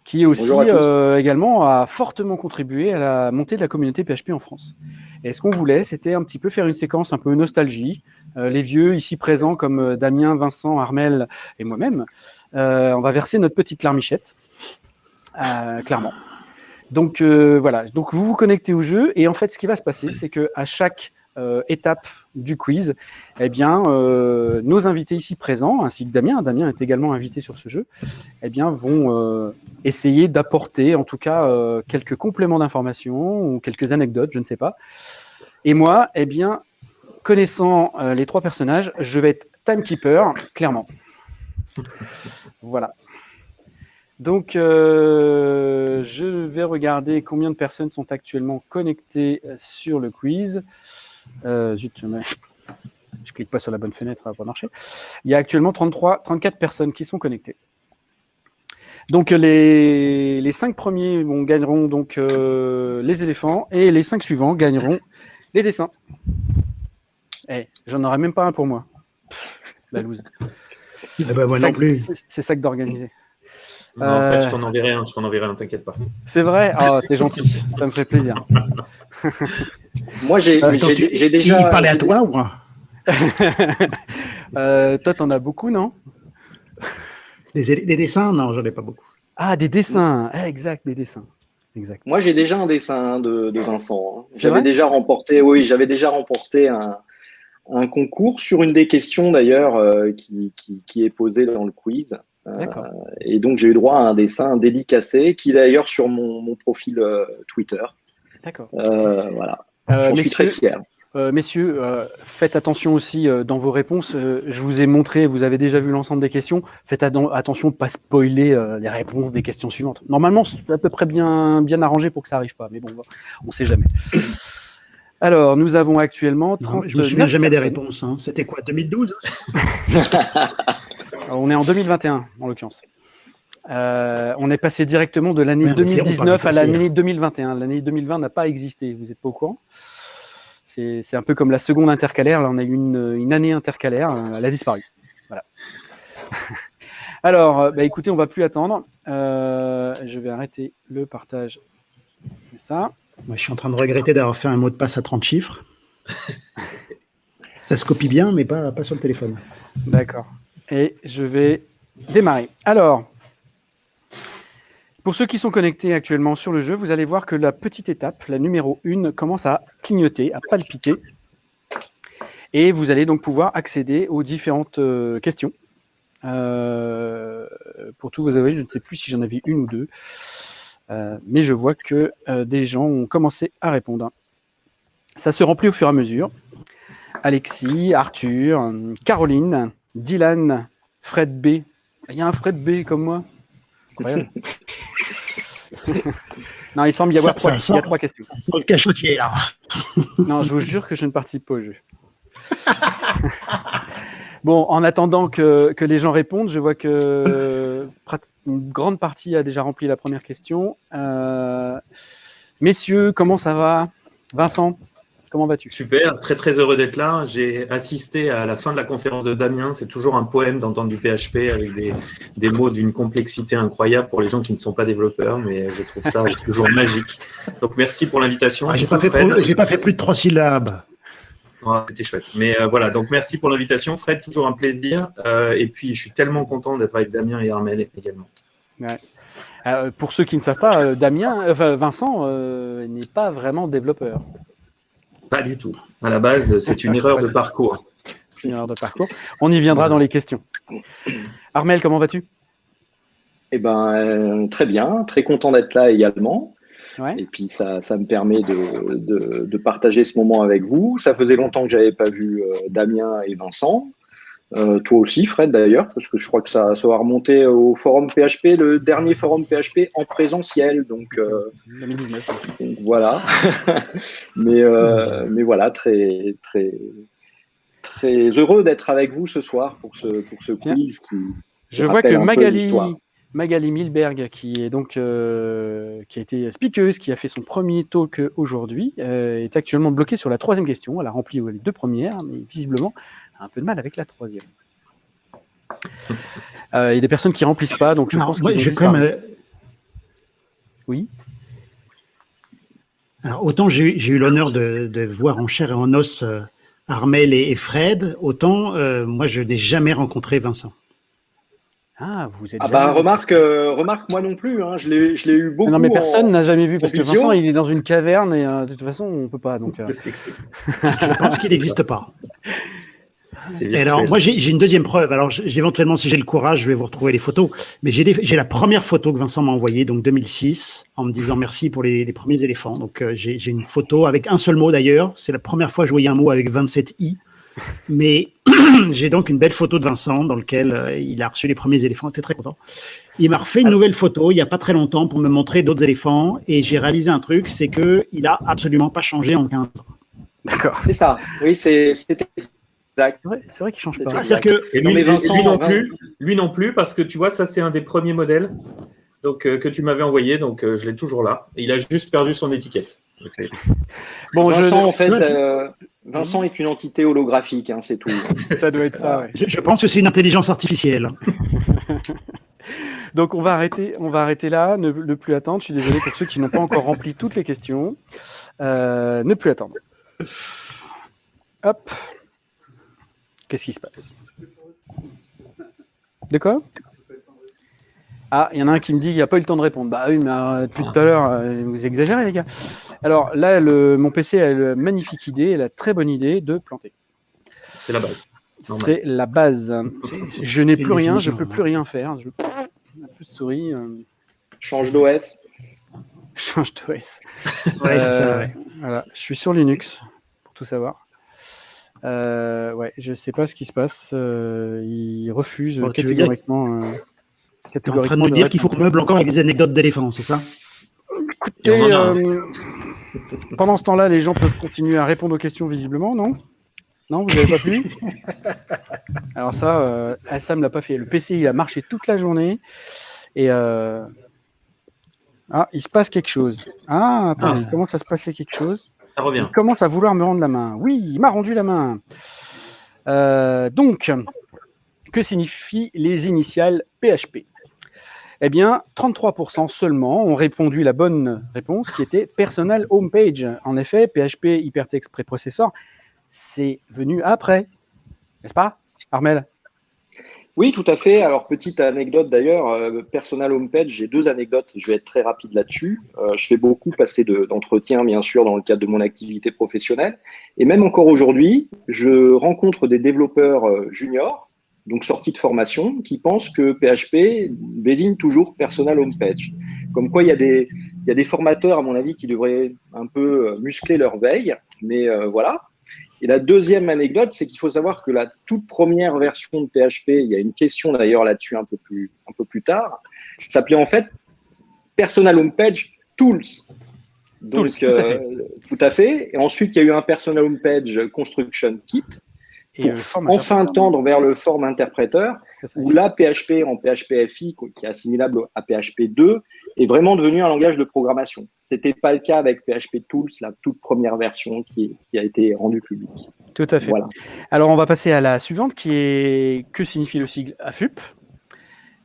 qui aussi euh, également a fortement contribué à la montée de la communauté PHP en France. Et ce qu'on voulait, c'était un petit peu faire une séquence un peu nostalgie. Euh, les vieux ici présents comme euh, Damien, Vincent, Armel et moi-même, on va verser notre petite larmichette, clairement. Donc voilà, donc vous vous connectez au jeu et en fait, ce qui va se passer, c'est que à chaque euh, étape du quiz, eh bien, euh, nos invités ici présents, ainsi que Damien, Damien est également invité sur ce jeu, eh bien, vont euh, essayer d'apporter en tout cas quelques compléments d'information ou quelques anecdotes, je ne sais pas. Et moi, eh bien, connaissant les trois personnages, je vais être timekeeper, clairement. Voilà. Donc, je vais regarder combien de personnes sont actuellement connectées sur le quiz. Euh, zut, je clique pas sur la bonne fenêtre, ça va pas marcher. Il y a actuellement 33, 34 personnes qui sont connectées. Donc les, les cinq premiers gagneront donc euh, les éléphants et les cinq suivants gagneront les dessins. Eh, j'en aurais même pas un pour moi. la loose. Eh ben, moi non plus. C'est ça que d'organiser. En fait, je t'en enverrai un, je t'en enverrai un, t'inquiète pas. C'est vrai? Oh, t'es gentil, <laughs> ça me fait plaisir. <laughs> Moi, j'ai euh, déjà. Il parlait à toi ou <laughs> euh, Toi, t'en as beaucoup, non? Des, dessins? Non, j'en ai pas beaucoup. Ah, des dessins eh, Exact, des dessins. Exact. Moi, j'ai déjà un dessin de, Vincent. Hein. J'avais déjà remporté, oui, j'avais déjà remporté un, concours sur une des questions d'ailleurs euh, qui, est posée dans le quiz. Et donc, j'ai eu droit à un dessin dédicacé qui est d'ailleurs sur mon, profil Twitter. D'accord. voilà. Euh, suis très fier. Euh, messieurs, euh, faites attention aussi dans vos réponses. je vous ai montré, vous avez déjà vu l'ensemble des questions. Faites attention de ne pas spoiler les réponses des questions suivantes. Normalement, c'est à peu près bien, bien arrangé pour que ça n'arrive pas, mais bon, on ne sait jamais. Alors, nous avons actuellement 30. je ne me souviens jamais des réponses. Hein. C'était quoi, 2012 <laughs> On est en 2021, en l'occurrence. Euh, on est passé directement de l'année 2019 à l'année 2021. L'année 2020 n'a pas existé, vous n'êtes pas au courant C'est un peu comme la seconde intercalaire. Là, on a eu une, année intercalaire, euh, elle a disparu. Voilà. <laughs> Alors, euh, bah, écoutez, on va plus attendre. je vais arrêter le partage. Ça. Moi, je suis en train de regretter d'avoir fait un mot de passe à 30 chiffres. <laughs> Ça se copie bien, mais pas, pas sur le téléphone. D'accord. Et je vais démarrer. Alors, pour ceux qui sont connectés actuellement sur le jeu, vous allez voir que la petite étape, la numéro 1, commence à clignoter, à palpiter. Et vous allez donc pouvoir accéder aux différentes euh, questions. Euh, pour tout vous avouer, je ne sais plus si j'en avais une ou deux. Euh, mais je vois que des gens ont commencé à répondre. Ça se remplit au fur et à mesure. Alexis, Arthur, Caroline, Dylan, Fred B. Il y a un Fred B comme moi. <laughs> non, il semble y avoir trois, il y a trois questions. le cachotier, là. <laughs> non, je vous jure que je ne participe pas au jeu. <laughs> bon, en attendant que, que, les gens répondent, je vois que une grande partie a déjà rempli la première question. Euh, messieurs, comment ça va? Vincent? Comment vas-tu? Super, très très heureux d'être là. J'ai assisté à la fin de la conférence de Damien. C'est toujours un poème d'entendre du PHP avec des, mots d'une complexité incroyable pour les gens qui ne sont pas développeurs, mais je trouve ça <laughs> toujours magique. Donc merci pour l'invitation. Ah, j'ai pas, pas, fait plus de trois syllabes. C'était chouette. Mais euh, voilà, donc merci pour l'invitation. Fred, toujours un plaisir. Euh, et puis je suis tellement content d'être avec Damien et Armel également. Euh, pour ceux qui ne savent pas, Damien, Vincent n'est pas vraiment développeur. Pas du tout. À la base, c'est une <laughs> erreur de parcours. C'est une erreur de parcours. On y viendra dans les questions. Armel, comment vas-tu? Eh ben, euh, très bien, très content d'être là également. Et puis ça, ça me permet de, de, de, partager ce moment avec vous. Ça faisait longtemps que j'avais pas vu euh, Damien et Vincent. Euh, toi aussi, Fred, d'ailleurs, parce que je crois que ça, ça va remonter au forum PHP, le dernier forum PHP en présentiel. Donc, euh, donc voilà. <laughs> mais, euh, mais voilà, très, très, très heureux d'être avec vous ce soir pour ce, pour ce quiz qui. Je vois que Magali, Magali Milberg, qui est donc euh, qui a été speakeuse, qui a fait son premier talk aujourd'hui, euh, est actuellement bloquée sur la troisième question. Elle a rempli les deux premières, mais visiblement a un peu de mal avec la troisième. Euh, il y a des personnes qui remplissent pas, donc je pense que je quand même. Oui. Alors, autant j'ai eu l'honneur de, de, voir en chair et en os Armel et, Fred, autant moi je n'ai jamais rencontré Vincent. Ah, vous êtes. Ah bah remarque, euh, remarque moi non plus. Hein, je l'ai eu beaucoup. Non mais personne n'a jamais vu parce que Vincent il est dans une caverne et euh, de toute façon on peut pas donc. Euh. <laughs> je pense qu'il <laughs> n'existe pas. Et alors moi j'ai une deuxième preuve. Alors éventuellement si j'ai le courage je vais vous retrouver les photos. Mais j'ai la première photo que Vincent m'a envoyée donc 2006 en me disant merci pour les, les premiers éléphants. Donc j'ai une photo avec un seul mot d'ailleurs. C'est la première fois que je voyais un mot avec 27 i. Mais <clears throat> j'ai donc une belle photo de Vincent dans laquelle euh, il a reçu les premiers éléphants. J'étais très content. Il m'a refait une nouvelle photo il n'y a pas très longtemps pour me montrer d'autres éléphants et j'ai réalisé un truc, c'est que il a absolument pas changé en 15 ans. D'accord. C'est ça. Oui, c'est exact. C'est vrai, qu'il change pas. Ah, que lui, Vincent, non plus, lui non plus, parce que tu vois, ça c'est un des premiers modèles donc, euh, que tu m'avais envoyé, donc euh, je l'ai toujours là. il a juste perdu son étiquette. Bon, Vincent, je... en fait, euh, Vincent est une entité holographique, hein, c'est tout. <laughs> ça doit être ça. Je, pense que c'est une intelligence artificielle. <laughs> Donc on va arrêter, on va arrêter là, ne, plus attendre. Je suis désolé pour ceux qui n'ont pas encore rempli toutes les questions. Euh, ne plus attendre. Hop. Qu'est-ce qui se passe? De quoi? Ah, il y en a un qui me dit qu'il n'y a pas eu le temps de répondre. Bah oui, mais euh, depuis tout à l'heure, euh, vous exagérez, les gars. Alors là, mon PC a une magnifique idée, la très bonne idée de planter. C'est la base. C'est la base. Je n'ai plus rien, je ne peux plus rien faire. Je... Un peu de souris. Euh. Change d'OS. <laughs> Change d'OS. ouais, Voilà, je suis sur Linux, pour tout savoir. Ouais, je ne sais pas ce qui se passe. il refuse catégoriquement. Tu es en train de me dire qu'il faut qu'on meuble encore avec des anecdotes d'éléphants, c'est ça? Écoutez, euh, pendant ce temps-là, les gens peuvent continuer à répondre aux questions visiblement, non? Non, vous n'avez pas pu <laughs> Alors ça, euh, ne l'a pas fait. Le PC, il a marché toute la journée. Et euh, ah, il se passe quelque chose. Ah, attends, ah. il commence à se passer quelque chose? Ça revient. Il commence à vouloir me rendre la main. Oui, il m'a rendu la main. Euh, donc, que signifient les initiales PHP eh bien, 33% seulement ont répondu la bonne réponse qui était Personal Homepage. En effet, PHP Hypertext Preprocessor, c'est venu après. N'est-ce pas, Armel? Oui, tout à fait. Alors, petite anecdote d'ailleurs, euh, Personal Homepage, j'ai deux anecdotes, je vais être très rapide là-dessus. Euh, je fais beaucoup passer d'entretiens, bien sûr, dans le cadre de mon activité professionnelle. Et même encore aujourd'hui, je rencontre des développeurs euh, juniors donc sortie de formation, qui pense que PHP désigne toujours Personal Homepage. Comme quoi, il y, a des, il y a des formateurs, à mon avis, qui devraient un peu euh, muscler leur veille, mais euh, voilà. Et la deuxième anecdote, c'est qu'il faut savoir que la toute première version de PHP, il y a une question d'ailleurs là-dessus un peu plus, un peu plus tard, s'appelait en fait Personal Homepage Tools. Donc, tout, à fait. Euh, tout à fait. Et ensuite, il y a eu un Personal Homepage Construction Kit et pour enfin tendre vers le form interpréteur, où là, PHP en PHPFI, qui est assimilable à PHP 2, est vraiment devenu un langage de programmation. Ce n'était pas le cas avec PHP Tools, la toute première version qui, qui a été rendue publique. Tout à fait. Voilà. Alors, on va passer à la suivante, qui est que signifie le sigle AFUP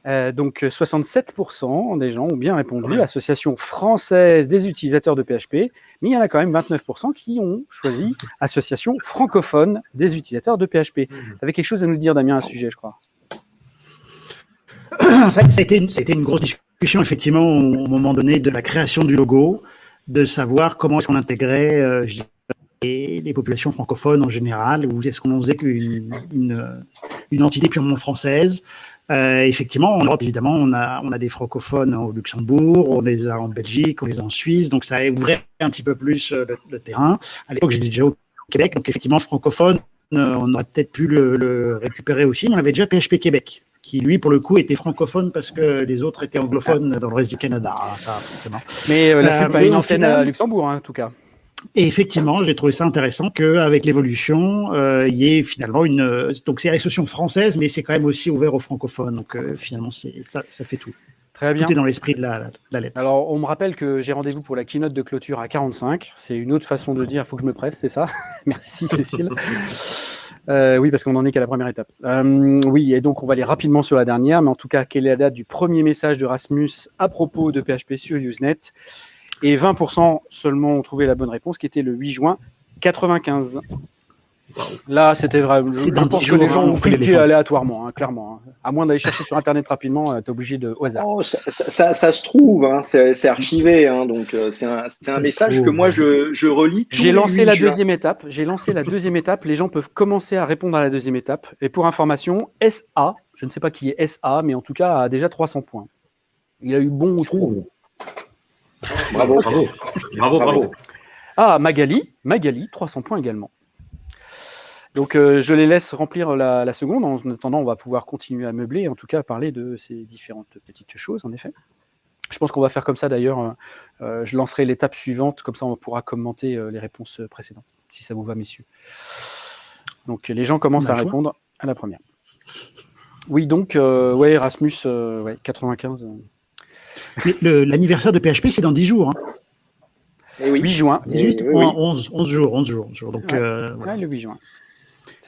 euh, donc 67% des gens ont bien répondu, Association française des utilisateurs de PHP, mais il y en a quand même 29% qui ont choisi <laughs> Association francophone des utilisateurs de PHP. Tu avais quelque chose à nous dire, Damien, à ce sujet, je crois? C'était une, une grosse discussion, effectivement, au moment donné de la création du logo, de savoir comment est-ce qu'on intégrait euh, les, populations francophones en général, ou est-ce qu'on faisait une, une entité purement française Euh, effectivement, en Europe, évidemment, on a, on a des francophones au Luxembourg, on les a en Belgique, on les a en Suisse, donc ça ouvrait un petit peu plus euh, le, terrain. À l'époque, j'étais déjà au Québec, donc effectivement, francophone, euh, on aurait peut-être pu le, récupérer aussi, mais on avait déjà PHP Québec, qui lui, pour le coup, était francophone parce que les autres étaient anglophones dans le reste du Canada. Ah, ça, mais la FUP a une antenne à Luxembourg, hein, en tout cas. Et effectivement, j'ai trouvé ça intéressant qu'avec l'évolution, euh, il y ait finalement une. Donc, c'est l'association française, mais c'est quand même aussi ouvert aux francophones. Donc, euh, finalement, ça, ça fait tout. Très bien. Tout est dans l'esprit de la, lettre. Alors, on me rappelle que j'ai rendez-vous pour la keynote de clôture à 45. C'est une autre façon de dire il faut que je me presse, c'est ça? <laughs> Merci, Cécile. Euh, oui, parce qu'on n'en est qu'à la première étape. oui, et donc on va aller rapidement sur la dernière, mais en tout cas, quelle est la date du premier message de Rasmus à propos de PHP sur Usenet? Et 20% seulement ont trouvé la bonne réponse, qui était le 8 juin 95. Là, c'était vraiment. Je pense que les gens hein, ont cliqué aléatoirement, hein, clairement. Hein. À moins d'aller chercher sur Internet rapidement, euh, tu es obligé de au hasard. Oh, ça, se trouve, c'est archivé, donc euh, c'est un, message que moi je, je relis. J'ai lancé la deuxième étape. J'ai lancé la deuxième étape. Les gens peuvent commencer à répondre à la deuxième étape. Et pour information, SA, je ne sais pas qui est SA, mais en tout cas a déjà 300 points. Il a eu bon ou trop. Bravo, bravo, bravo, bravo. Ah, Magali, Magali, 300 points également. Donc, euh, je les laisse remplir la, seconde. En attendant, on va pouvoir continuer à meubler, en tout cas à parler de ces différentes petites choses, en effet. Je pense qu'on va faire comme ça d'ailleurs. Euh, euh, je lancerai l'étape suivante, comme ça on pourra commenter les réponses précédentes, si ça vous va, messieurs. Donc, les gens commencent à répondre à la première. Oui, donc, ouais, Erasmus, ouais, 95. L'anniversaire de PHP, c'est dans 10 jours. Hein. Et oui. 8 juin. 18 11, 11, jours. 11 jours, Donc, euh, le 8 juin.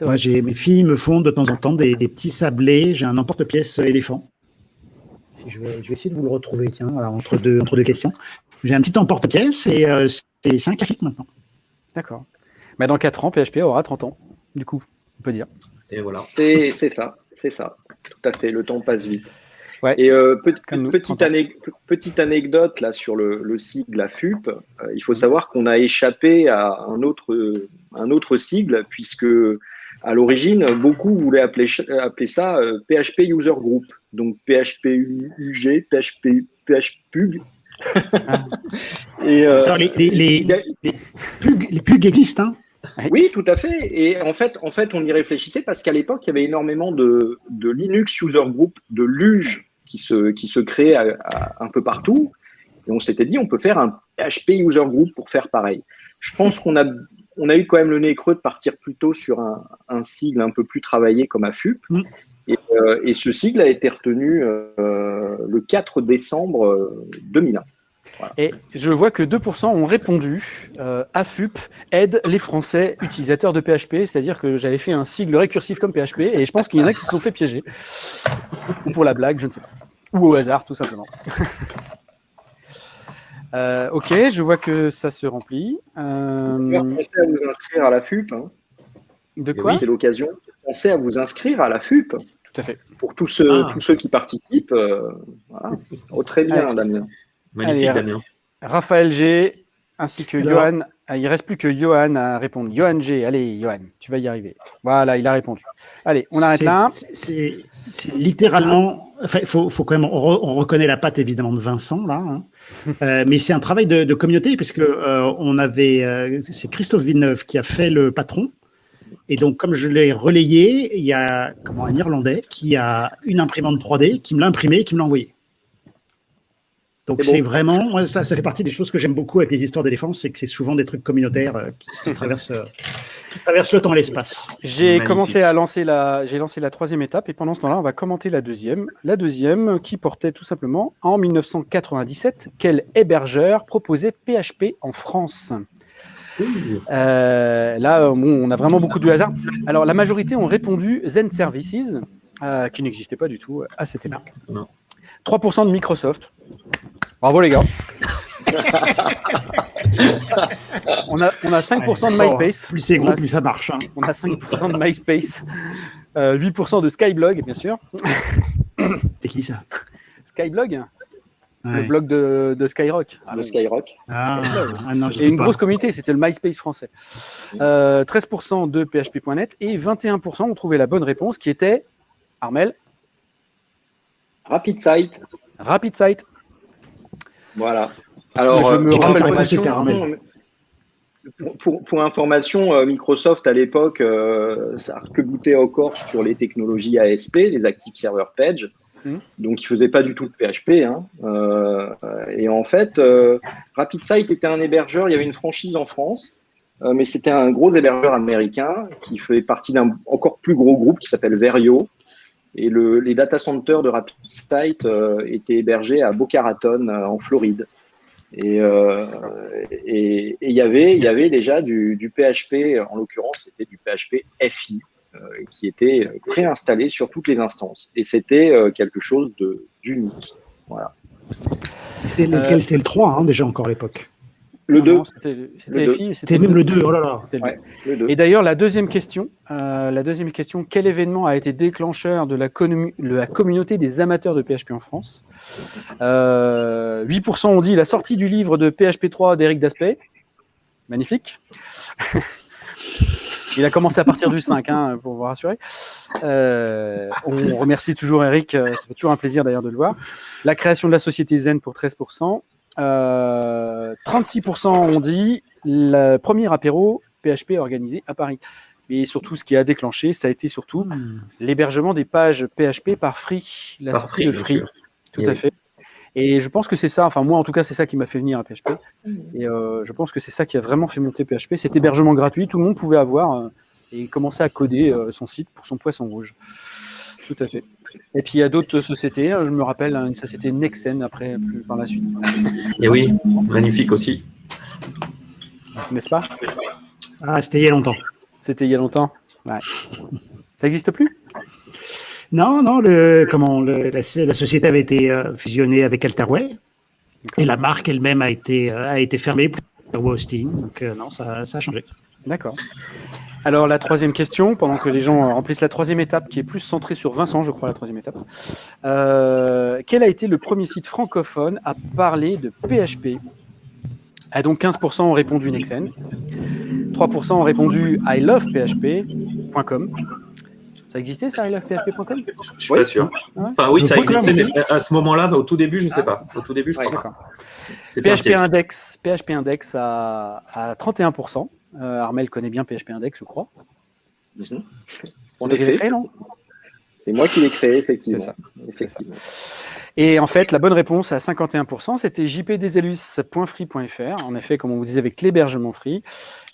Moi, j'ai, mes filles me font de temps en temps des, petits sablés. J'ai un emporte-pièce éléphant. Si je, vais, je, vais, essayer de vous le retrouver, tiens, entre, deux, entre deux questions. J'ai un petit emporte-pièce et euh, c'est un classique maintenant. D'accord. Mais dans 4 ans, PHP aura 30 ans, du coup, on peut dire. Et voilà. C'est ça, c'est ça. Tout à fait, le temps passe vite. Et euh, petite, anecdote là sur le, le sigle AFUP, euh, il faut savoir qu'on a échappé à un autre, un autre sigle puisque à l'origine, beaucoup voulaient appeler, appeler ça PHP euh, User Group, donc PHP UG, PHP, PHPUG. Ah. Et, les, les, les, les, PUG, existent, hein oui, tout à fait. Et en fait, en fait, on y réfléchissait parce qu'à l'époque, il y avait énormément de, de Linux User Group, de LUGE qui se, qui se créent un peu partout. Et on s'était dit, on peut faire un PHP User Group pour faire pareil. Je pense qu'on a, on a eu quand même le nez creux de partir plutôt sur un, un sigle un peu plus travaillé comme AFUP. Mm. Et, euh, et, ce sigle a été retenu euh, le 4 décembre 2001. Euh, et je vois que 2% ont répondu euh, AFUP aide les Français utilisateurs de PHP, c'est-à-dire que j'avais fait un sigle récursif comme PHP et je pense qu'il y en a qui se sont fait piéger. Ou pour la blague, je ne sais pas. Ou au hasard, tout simplement. <laughs> Euh, ok, je vois que ça se remplit. Euh... Pensez à vous inscrire à la FUP. Hein. De quoi C'est l'occasion. Pensez à vous inscrire à la FUP. Tout à fait. Pour tous ceux, ah. tous ceux qui participent. Euh, voilà. oh, très bien, Damien. Magnifique, Damien. Raphaël G, ainsi que Johan. Ah, il ne reste plus que Johan à répondre. Johan G, allez, Johan, tu vas y arriver. Voilà, il a répondu. Allez, on arrête là. C'est littéralement. Enfin, il faut, faut, quand même. On, reconnaît la patte évidemment de Vincent là, hein. <laughs> euh, mais c'est un travail de, communauté puisque euh, on avait. Euh, c'est Christophe Villeneuve qui a fait le patron. Et donc, comme je l'ai relayé, il y a comment, un Irlandais qui a une imprimante 3D, qui me l'a imprimé et qui me l'a envoyé. Donc c'est vraiment, ça, ça fait partie des choses que j'aime beaucoup avec les histoires d'éléphants, c'est que c'est souvent des trucs communautaires euh, qui, <laughs> traversent, euh, traversent, le temps et l'espace. J'ai commencé à lancer la, j'ai lancé la troisième étape et pendant ce temps-là, on va commenter la deuxième. La deuxième qui portait tout simplement en 1997, quel hébergeur proposait PHP en France? Euh, Là, bon, on a vraiment beaucoup de hasard. Alors la majorité ont répondu Zen Services, qui n'existait pas du tout à cette époque. 3% de Microsoft. Bravo les gars. on, a, on a 5% de MySpace. Plus c'est gros, plus ça marche. Hein. On a 5% de MySpace. 8% euh, de Skyblog, bien sûr. C'est qui ça? Skyblog? Le blog de, Skyrock. Ah, le Skyrock. Ah, ah non, et une grosse communauté, c'était le MySpace français. 13% euh, de PHP.net et 21% ont trouvé la bonne réponse qui était Armel? Rapid Site. Rapid Site. Voilà. Alors, je me rappelle pas pour, pour, information, euh, Microsoft à l'époque, euh, ça arc-boutait encore sur les technologies ASP, les Active Server Page. Hmm. Donc, il faisait pas du tout de PHP. Hein. Euh, et en fait, RapidSite était un hébergeur. Il y avait une franchise en France, mais c'était un gros hébergeur américain qui fait partie d'un encore plus gros groupe qui s'appelle Verio. Et le, les data centers de RapidSite étaient hébergés à Boca Raton, en Floride. Euh, et il y avait, il y avait déjà du, du PHP, en l'occurrence, c'était du PHP FI, euh, qui était préinstallé sur toutes les instances. Et c'était euh, quelque chose d'unique. Voilà. C'était lequel? C'était le 3, hein, déjà encore à l'époque. Le 2. C'était même le 2. Oh là là. Et d'ailleurs, la deuxième question, euh, la deuxième question, quel événement a été déclencheur de la, la communauté des amateurs de PHP en France? 8% euh, ont dit la sortie du livre de PHP 3 d'Eric Daspey. Magnifique. <laughs> Il a commencé à partir du 5, hein, pour vous rassurer. Euh, on remercie toujours Eric, ça fait toujours un plaisir d'ailleurs de le voir. La création de la société Zen pour 13%. 36% ont dit le premier apéro PHP organisé à Paris. Mais surtout, ce qui a déclenché, ça a été surtout hmm. l'hébergement des pages PHP par Free, la par sortie de Free. Tout à fait. Et je pense que c'est ça, enfin moi en tout cas, c'est ça qui m'a fait venir à PHP. Hmm. Et euh, je pense que c'est ça qui a vraiment fait monter PHP. Cet hébergement gratuit, tout le monde pouvait avoir euh, et commencer à coder euh, son site pour son poisson rouge. Tout à fait. Et puis il y a d'autres sociétés, je me rappelle une société Nexen après, plus par la suite. Et oui, magnifique aussi. N'est-ce pas? Ah, c'était il y a longtemps. C'était il y a longtemps Ouais. Ça n'existe plus? Non, non, le, comment, la, société avait été euh, fusionnée avec Alterway et la marque elle-même a été, euh, a été fermée pour hosting. Donc euh, non, ça, ça a changé. D'accord. Alors la troisième question, pendant que les gens remplissent la troisième étape, qui est plus centrée sur Vincent, je crois, la troisième étape. Euh, quel a été le premier site francophone à parler de PHP ah, Donc 15% ont répondu Nexen, 3% ont répondu ilovephp.com. Ça existait ça, ilovephp.com Je suis pas sûr. Ah enfin oui, ça existait à ce moment-là, au tout début, je ne sais pas. Au tout début, je crois pas. PHP Index, PHP Index à, à 31%. Euh, Armel connaît bien PHP Index, je crois. Mhm. On l'a créé, non? C'est moi qui l'ai créé, effectivement. Et en fait, la bonne réponse à 51%, c'était jpdeselus.free.fr. En effet, comme on vous disait avec l'hébergement free,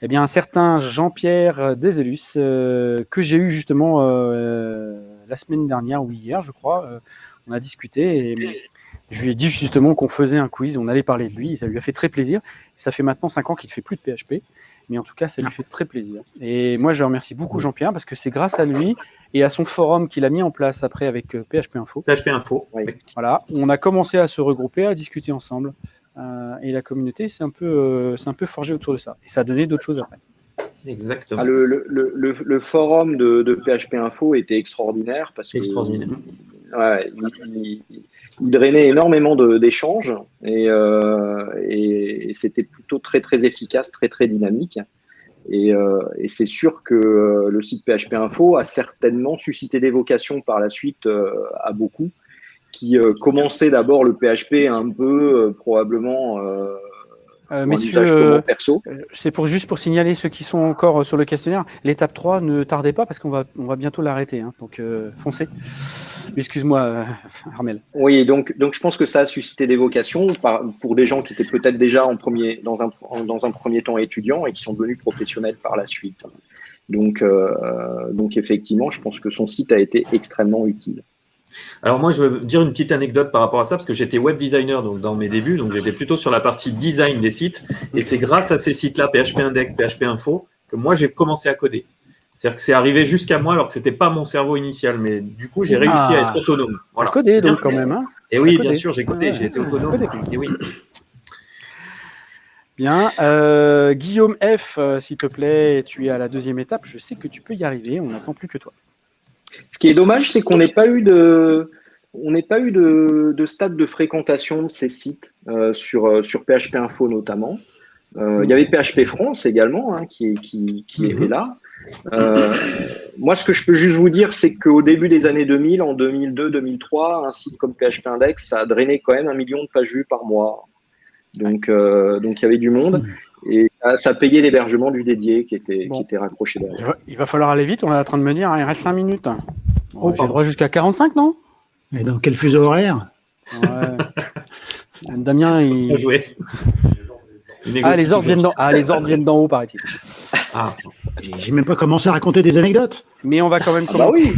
eh bien, un certain Jean-Pierre Deselus, euh, que j'ai eu justement euh, la semaine dernière ou hier, je crois, on a discuté et je lui ai dit justement qu'on faisait un quiz, on allait parler de lui, et ça lui a fait très plaisir. Ça fait maintenant 5 ans qu'il ne fait plus de PHP mais en tout cas, ça lui fait très plaisir. Et moi, je remercie beaucoup Jean-Pierre parce que c'est grâce à lui et à son forum qu'il a mis en place après avec PHP euh, Info. PHP Info. Voilà, on a commencé à se regrouper, à discuter ensemble. Euh, et la communauté s'est un, peu, euh, un peu forgée autour de ça. Et ça a donné d'autres choses après. Exactement. Ah, le, le, le, le, forum de, de, PHP Info était extraordinaire parce que extraordinaire. Il, drainait énormément d'échanges et, euh, et, c'était plutôt très très efficace, très très dynamique. Et, euh, c'est sûr que euh, le site PHP Info a certainement suscité des vocations par la suite à beaucoup qui commençaient d'abord le PHP un peu probablement euh, messieurs, euh, c'est pour juste pour signaler ceux qui sont encore euh, sur le questionnaire. L'étape 3, ne tardez pas parce qu'on va, on va bientôt l'arrêter. Hein, donc foncez. Excuse-moi, Armel. Oui, donc, donc je pense que ça a suscité des vocations pour des gens qui étaient peut-être déjà en premier, dans, un, dans un premier temps étudiants et qui sont devenus professionnels par la suite. Donc, donc effectivement, je pense que son site a été extrêmement utile. Alors moi, je veux dire une petite anecdote par rapport à ça, parce que j'étais web designer donc, dans mes débuts, donc j'étais plutôt sur la partie design des sites. Et c'est grâce à ces sites-là, PHP Index, PHP Info, que moi, j'ai commencé à coder. C'est-à-dire que c'est arrivé jusqu'à moi alors que ce n'était pas mon cerveau initial, mais du coup, j'ai réussi à être autonome. Voilà. codé donc quand même. Hein et oui, bien sûr, j'ai codé, j'ai été autonome. Et oui. Bien. Euh, Guillaume F, euh, s'il te plaît, tu es à la deuxième étape. Je sais que tu peux y arriver. On n'attend plus que toi. Ce qui est dommage, c'est qu'on n'ait pas eu de, on n'ait pas eu de, de, stade de fréquentation de ces sites euh, sur, euh, sur PHP Info notamment. Euh, il y avait PHP France également hein, qui, qui, qui mhm. était là. moi, ce que je peux juste vous dire, c'est qu'au début des années 2000, en 2002-2003, un site comme PHP Index, ça a drainé quand même un million de pages vues par mois. Donc, donc il y avait du monde. Et ça payait l'hébergement du dédié qui était, qui était raccroché derrière. Il va falloir aller vite, on est en train de me dire, hein, il reste 5 minutes. Oh, J'ai droit jusqu'à 45, non? Et dans quel fuseau horaire? <laughs> Damien, il. Joué. Ah les, ordres viennent ah, les ordres viennent d'en haut, paraît-il. Ah, j'ai même pas commencé à raconter des anecdotes. Mais on va quand même. Ah bah oui.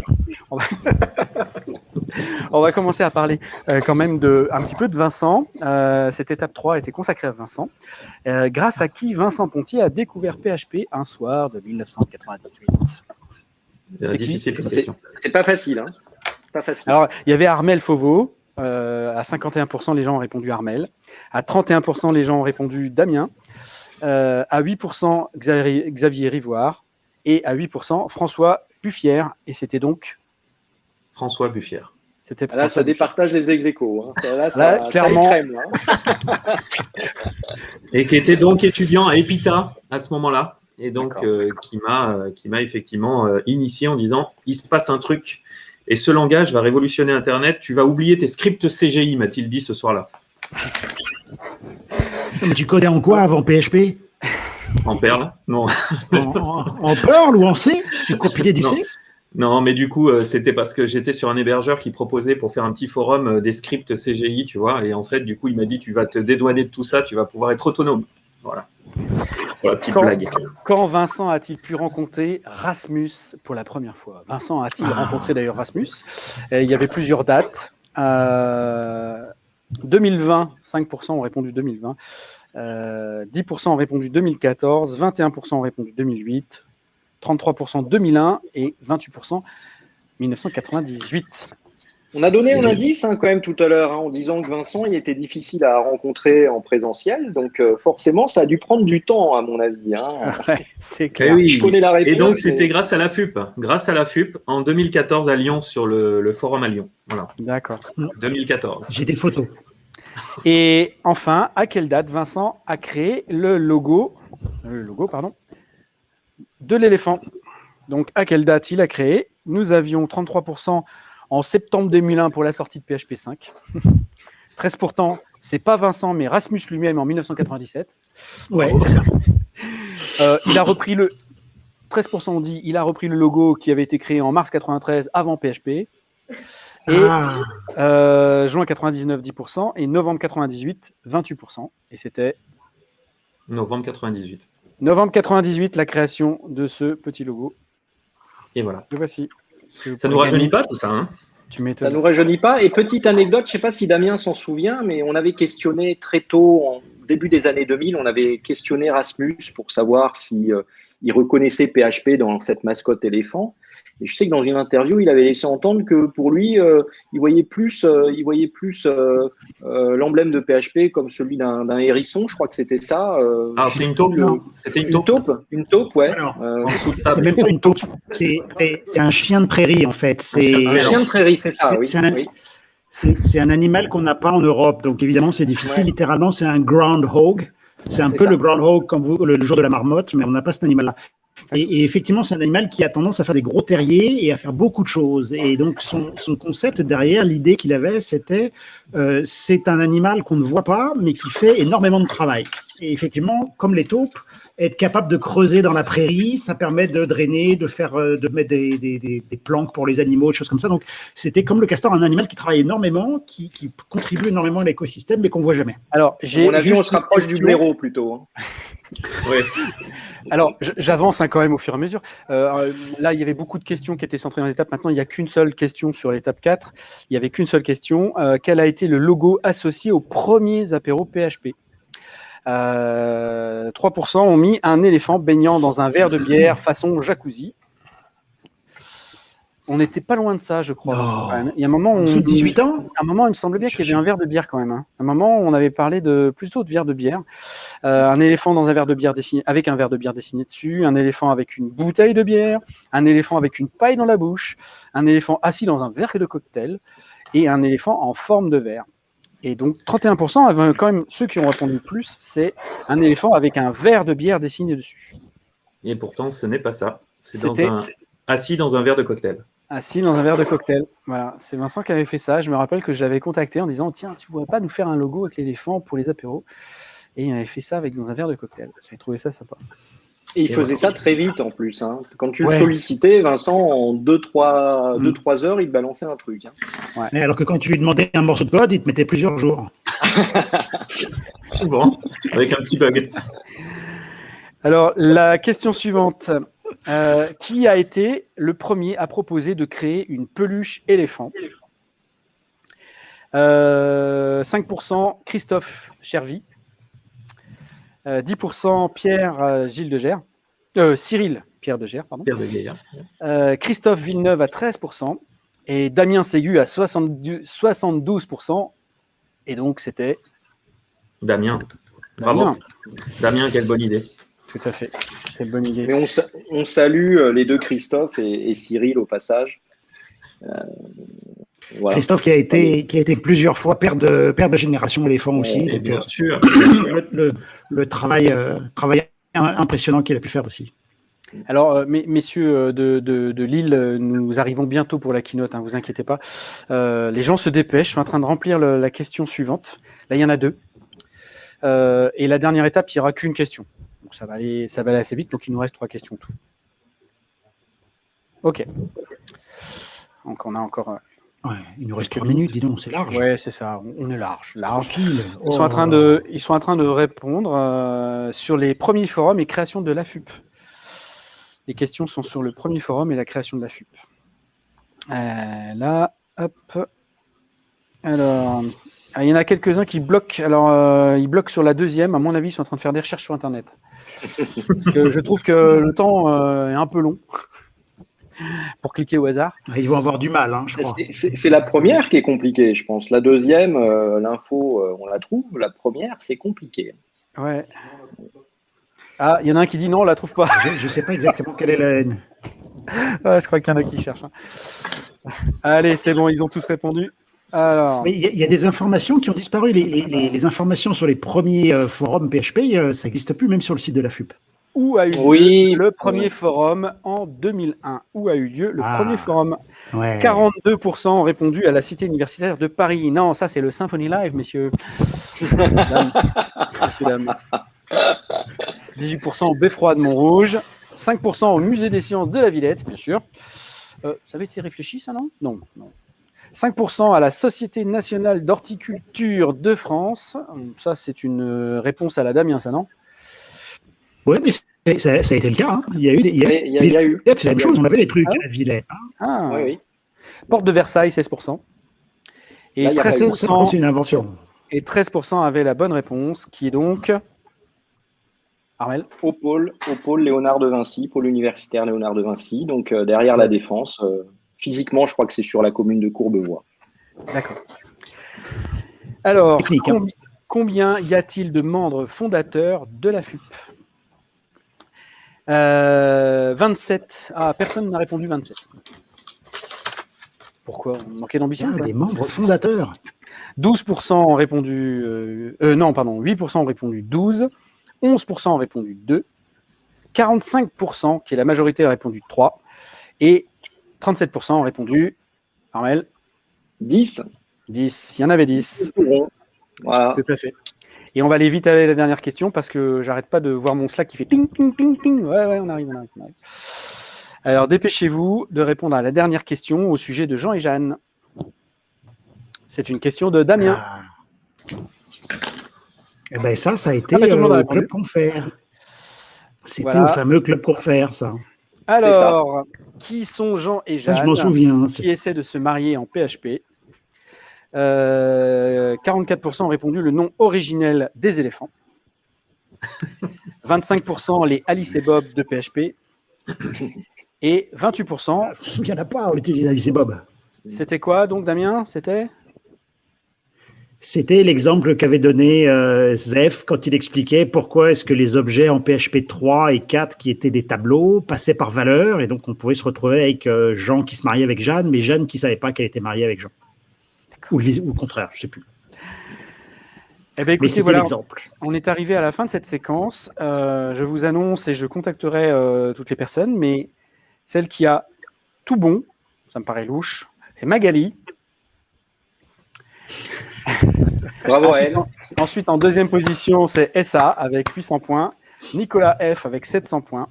on va <laughs> <laughs> commencer à parler euh, quand même de, un petit peu de Vincent. Euh, cette étape 3 a été consacrée à Vincent, euh, grâce à qui Vincent Pontier a découvert PHP un soir de 1998. C'est difficile C'est pas facile. Hein. Pas facile. Alors, il y avait Armel Fauveau. à 51%, les gens ont répondu Armel. À 31%, les gens ont répondu Damien. à 8%, Xavier, Xavier Rivoire. Et à 8%, François Buffière. Et c'était donc François Buffière. Ah, là, ça départage les ex hein. Là, clairement. Hein. <laughs> et qui était donc étudiant à Epita à ce moment-là. Et donc, euh, qui m'a euh, qui m'a effectivement euh, initié en disant il se passe un truc et ce langage va révolutionner Internet. Tu vas oublier tes scripts CGI, m'a-t-il dit ce soir-là. Mais tu codais en quoi avant PHP En Perl Non. En, Perl ou en C? Tu compilais du C non, mais du coup, euh, c'était parce que j'étais sur un hébergeur qui proposait pour faire un petit forum euh, des scripts CGI, tu vois. Et en fait, du coup, il m'a dit tu vas te dédouaner de tout ça, tu vas pouvoir être autonome. Voilà. Voilà, petite quand, blague. Quand Vincent a-t-il pu rencontrer Rasmus pour la première fois? Vincent a-t-il ah. rencontré d'ailleurs Rasmus? Il y avait plusieurs dates. 2020, euh, 5% ont répondu 2020. 10% ont répondu 2014, 21% ont répondu 2008, 33% 2001 et 28% 1998. On a donné un indice hein, quand même tout à l'heure hein, en disant que Vincent il était difficile à rencontrer en présentiel, donc euh, forcément ça a dû prendre du temps à mon avis. Hein. <laughs> c'est eh clair. Je connais la réponse, et donc c'était grâce à la FUP, grâce à la FUP en 2014 à Lyon sur le, forum à Lyon. Voilà. D'accord. 2014. J'ai des photos. Et enfin, à quelle date Vincent a créé le logo, le logo pardon, de l'éléphant. Donc, à quelle date il a créé? Nous avions 33% en septembre 2001 pour la sortie de PHP 5. 13%, c'est pas Vincent, mais Rasmus lui-même en 1997. Ouais, c'est ça. <laughs> Euh, il a repris le 13% on dit, il a repris le logo qui avait été créé en mars 93 avant PHP. Et ah. euh, juin 99, 10%. Et novembre 98, 28%. Et c'était. Novembre 98. Novembre 98, la création de ce petit logo. Et voilà. Le voici. Ça ne nous rajeunit pas tout ça, hein ça nous rajeunit pas. Et petite anecdote, je ne sais pas si Damien s'en souvient, mais on avait questionné très tôt, en début des années 2000, on avait questionné Rasmus pour savoir si euh, il reconnaissait PHP dans cette mascotte éléphant. Et je sais que dans une interview, il avait laissé entendre que pour lui, euh, il voyait plus, euh, il voyait plus euh, l'emblème de PHP comme celui d'un hérisson. Je crois que c'était ça. ah, c'est une taupe. C'était une, taupe. Une taupe, ouais. c'est même pas une taupe. C'est un chien de prairie en fait. C'est un chien de prairie, c'est ça. Oui. C'est un, animal qu'on n'a pas en Europe, donc évidemment c'est difficile. Littéralement, c'est un groundhog. C'est un peu le groundhog comme vous, le jour de la marmotte, mais on n'a pas cet animal-là. Et, effectivement, c'est un animal qui a tendance à faire des gros terriers et à faire beaucoup de choses. Et donc, son, concept derrière, l'idée qu'il avait, c'était euh, c'est un animal qu'on ne voit pas, mais qui fait énormément de travail. Et effectivement, comme les taupes, être capable de creuser dans la prairie, ça permet de drainer, de faire, euh, de mettre des, des, des, planques pour les animaux, des choses comme ça. Donc, c'était comme le castor, un animal qui travaille énormément, qui, qui contribue énormément à l'écosystème, mais qu'on voit jamais. Alors, j'ai, on se rapproche du blaireau plutôt. Hein. <laughs> oui. Alors, j'avance hein, quand même au fur et à mesure. Euh, là, il y avait beaucoup de questions qui étaient centrées dans l'étape. Maintenant, il n'y a qu'une seule question sur l'étape 4. Il n'y avait qu'une seule question. Euh, quel a été le logo associé aux premiers apéros PHP 3% euh, ont mis un éléphant baignant dans un verre de bière <laughs> façon jacuzzi. On n'était pas loin de ça, je crois. Il y a un moment, on, 18 ans. un moment, il me semblait bien qu'il y avait un verre de bière quand même. Hein. un moment, on avait parlé de plutôt de verre de bière. Euh, un éléphant dans un verre de bière dessiné, avec un verre de bière dessiné dessus, un éléphant avec une bouteille de bière, un éléphant avec une paille dans la bouche, un éléphant assis dans un verre de cocktail et un éléphant en forme de verre. Et donc 31% quand même ceux qui ont répondu le plus, c'est un éléphant avec un verre de bière dessiné dessus. Et pourtant, ce n'est pas ça. C'est assis dans un verre de cocktail. Assis dans un verre de cocktail. Voilà, c'est Vincent qui avait fait ça. Je me rappelle que je l'avais contacté en disant Tiens, tu ne pourrais pas nous faire un logo avec l'éléphant pour les apéros? Et il avait fait ça avec dans un verre de cocktail. J'avais trouvé ça sympa. Et il faisait ça très vite en plus. Hein. Quand tu le sollicitais, Vincent, en 2-3 mm. heures, il te balançait un truc. Hein. Alors que quand tu lui demandais un morceau de code, il te mettait plusieurs jours. <laughs> Souvent, avec un petit bug. Alors, la question suivante. Euh, qui a été le premier à proposer de créer une peluche éléphant? 5% euh, Christophe Chervy, 10% euh, Pierre Gilles de Gers, Cyril Pierre de Gers, pardon. Christophe Villeneuve à 13% et Damien Ségu à 72%. Et donc c'était Damien. Bravo. Damien, quelle bonne idée. Tout à fait. Une bonne idée. Mais on, salue euh, les deux Christophe et, Cyril au passage. Euh, Christophe qui a été qui a été plusieurs fois père de père de génération éléphant aussi. bien euh, sûr. <coughs> Le, travail travail impressionnant qu'il a pu faire aussi. Alors, messieurs de, de, Lille, nous arrivons bientôt pour la keynote, ne hein, vous inquiétez pas. les gens se dépêchent, je suis en train de remplir la question suivante. Là, il y en a deux. et la dernière étape, il n'y aura qu'une question. Donc ça va, aller, ça va aller assez vite. Donc il nous reste trois questions tout. Ok. Donc on a encore. Ouais, il nous reste trois minutes, dis donc, c'est large. Ouais, c'est ça, on est large. large. Ils, sont en train de, ils sont en train de répondre euh, sur les premiers forums et création de l'AFUP. Les questions sont sur le premier forum et la création de l'AFUP. Euh, là, hop. Alors, ah, il y en a quelques-uns qui bloquent. Alors, euh, ils bloquent sur la deuxième. À mon avis, ils sont en train de faire des recherches sur Internet. Parce que je trouve que le temps euh, est un peu long pour cliquer au hasard. Ah, ils vont avoir du mal, hein, je crois. C'est la première qui est compliquée, je pense. La deuxième, euh, l'info, on la trouve. La première, c'est compliqué. Ouais. Ah, il y en a un qui dit non, on la trouve pas. Je ne sais pas exactement quelle est la haine. <laughs> je crois qu'il y en a qui cherchent. Hein. Allez, c'est bon, ils ont tous répondu. Alors... Il y, a des informations qui ont disparu. Les, informations sur les premiers euh, forums PHP, euh, ça n'existe plus, même sur le site de la FUP. Où a eu lieu le premier forum en 2001 Où a eu lieu le ah. premier forum? 42% ont répondu à la Cité universitaire de Paris. Non, ça c'est le Symphony Live, messieurs. <laughs> 18% au Beffroi de Montrouge. 5% au Musée des sciences de la Villette, bien sûr. Euh, ça avait été réfléchi, ça, non? Non, non. 5% à la Société nationale d'horticulture de France. Ça, c'est une réponse à la Damien, ça, non? Oui, mais ça, a été le cas. Hein. Il y a eu des. Il y a, eu. C'est la même chose, on avait des trucs à Villette. Hein. Ah, oui, oui. Porte de Versailles, 16%. Et 13%, c'est une invention. Et 13% avaient la bonne réponse, qui est donc. Armel? Au pôle, au pôle Léonard de Vinci, pôle universitaire Léonard de Vinci, donc euh, derrière la Défense. Euh, Physiquement, je crois que c'est sur la commune de Courbevoie. D'accord. Alors, hein. combien y a-t-il de membres fondateurs de la FUP 27. Euh, ah, personne n'a répondu 27. Pourquoi? On manquait d'ambition Des membres fondateurs 12% ont répondu. Euh, euh, non, pardon, 8% ont répondu 12. 11% ont répondu 2. 45%, qui est la majorité, a répondu 3. Et 37% ont répondu. Armel 10. 10. Il y en avait 10. Voilà. Tout à fait. Et on va aller vite avec la dernière question parce que j'arrête pas de voir mon Slack qui fait ping, ping, ping, ping. Ouais, ouais, on arrive, on arrive. On arrive. Alors, dépêchez-vous de répondre à la dernière question au sujet de Jean et Jeanne. C'est une question de Damien. Ah. Eh bien, ça, ça a été euh, au Club Confère. C'était au fameux Club Confère, ça. Alors, qui sont Jean et Jeanne Je m'en souviens. Qui essaient de se marier en PHP. 44% euh, ont répondu le nom originel des éléphants. 25% les Alice et Bob de PHP. Et 28%. Il n'y en a pas, on utilise Alice et Bob. C'était quoi donc, Damien? C'était? C'était l'exemple qu'avait donné euh, Zef quand il expliquait pourquoi est-ce que les objets en PHP 3 et 4 qui étaient des tableaux passaient par valeur et donc on pouvait se retrouver avec euh, Jean qui se mariait avec Jeanne, mais Jeanne qui savait pas qu'elle était mariée avec Jean. Ou le, contraire, je sais plus. Eh ben, écoutez, voilà, on est arrivé à la fin de cette séquence. Euh, je vous annonce et je contacterai toutes les personnes, mais Celle qui a tout bon, ça me paraît louche, c'est Magali. Bravo à elle. Ensuite, en deuxième position, c'est SA avec 800 points, Nicolas F avec 700 points,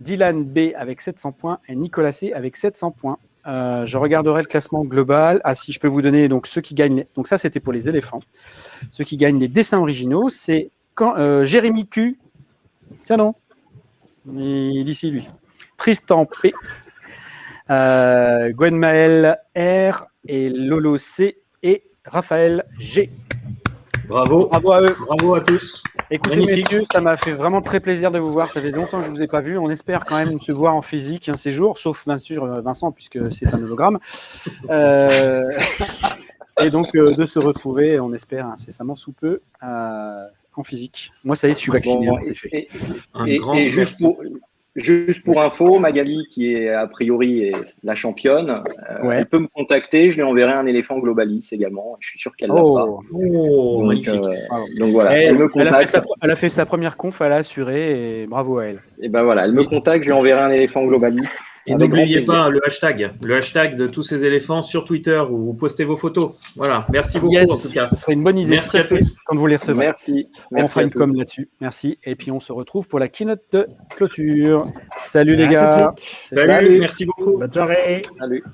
Dylan B avec 700 points et Nicolas C avec 700 points. Euh, je regarderai le classement global. Ah, si je peux vous donner donc ceux qui gagnent. Donc ça, c'était pour les éléphants. Ceux qui gagnent les dessins originaux, c'est quand euh, Jérémy Q. Tiens non, il est ici lui. Tristan P. Euh, Gwen Maël R et Lolo C et Raphaël G. Bravo. Bravo à eux. Bravo à tous. Écoutez, messieurs, ça m'a fait vraiment très plaisir de vous voir. Ça fait longtemps que je ne vous ai pas vu. On espère quand même se voir en physique un séjour, sauf bien sûr Vincent, puisque c'est un hologramme. Euh, <laughs> et donc, euh, de se retrouver, on espère incessamment sous peu, euh, en physique. Moi, ça y est, je suis vacciné, hein, c'est fait. Et, et, et juste, pour, Juste pour info, Magali, qui est a priori la championne, euh, elle peut me contacter. Je lui enverrai un éléphant globalis également. Je suis sûr qu'elle l'a oh. pas. Oh, donc, magnifique. Euh, donc voilà, elle, elle, me contacte. Elle a, sa, elle a, fait sa, première conf, elle a assuré et bravo à elle. Et ben voilà, elle me contacte. Je lui enverrai un éléphant globalis. Et n'oubliez pas le hashtag, le hashtag de tous ces éléphants sur Twitter où vous postez vos photos. Voilà, merci beaucoup en tout cas. Ce serait une bonne idée. Merci à tous. Quand vous les recevrez. Merci. on fera une com là-dessus. Merci. Et puis on se retrouve pour la keynote de clôture. Salut les gars. Salut, Salut, merci beaucoup. Bonne soirée. Salut.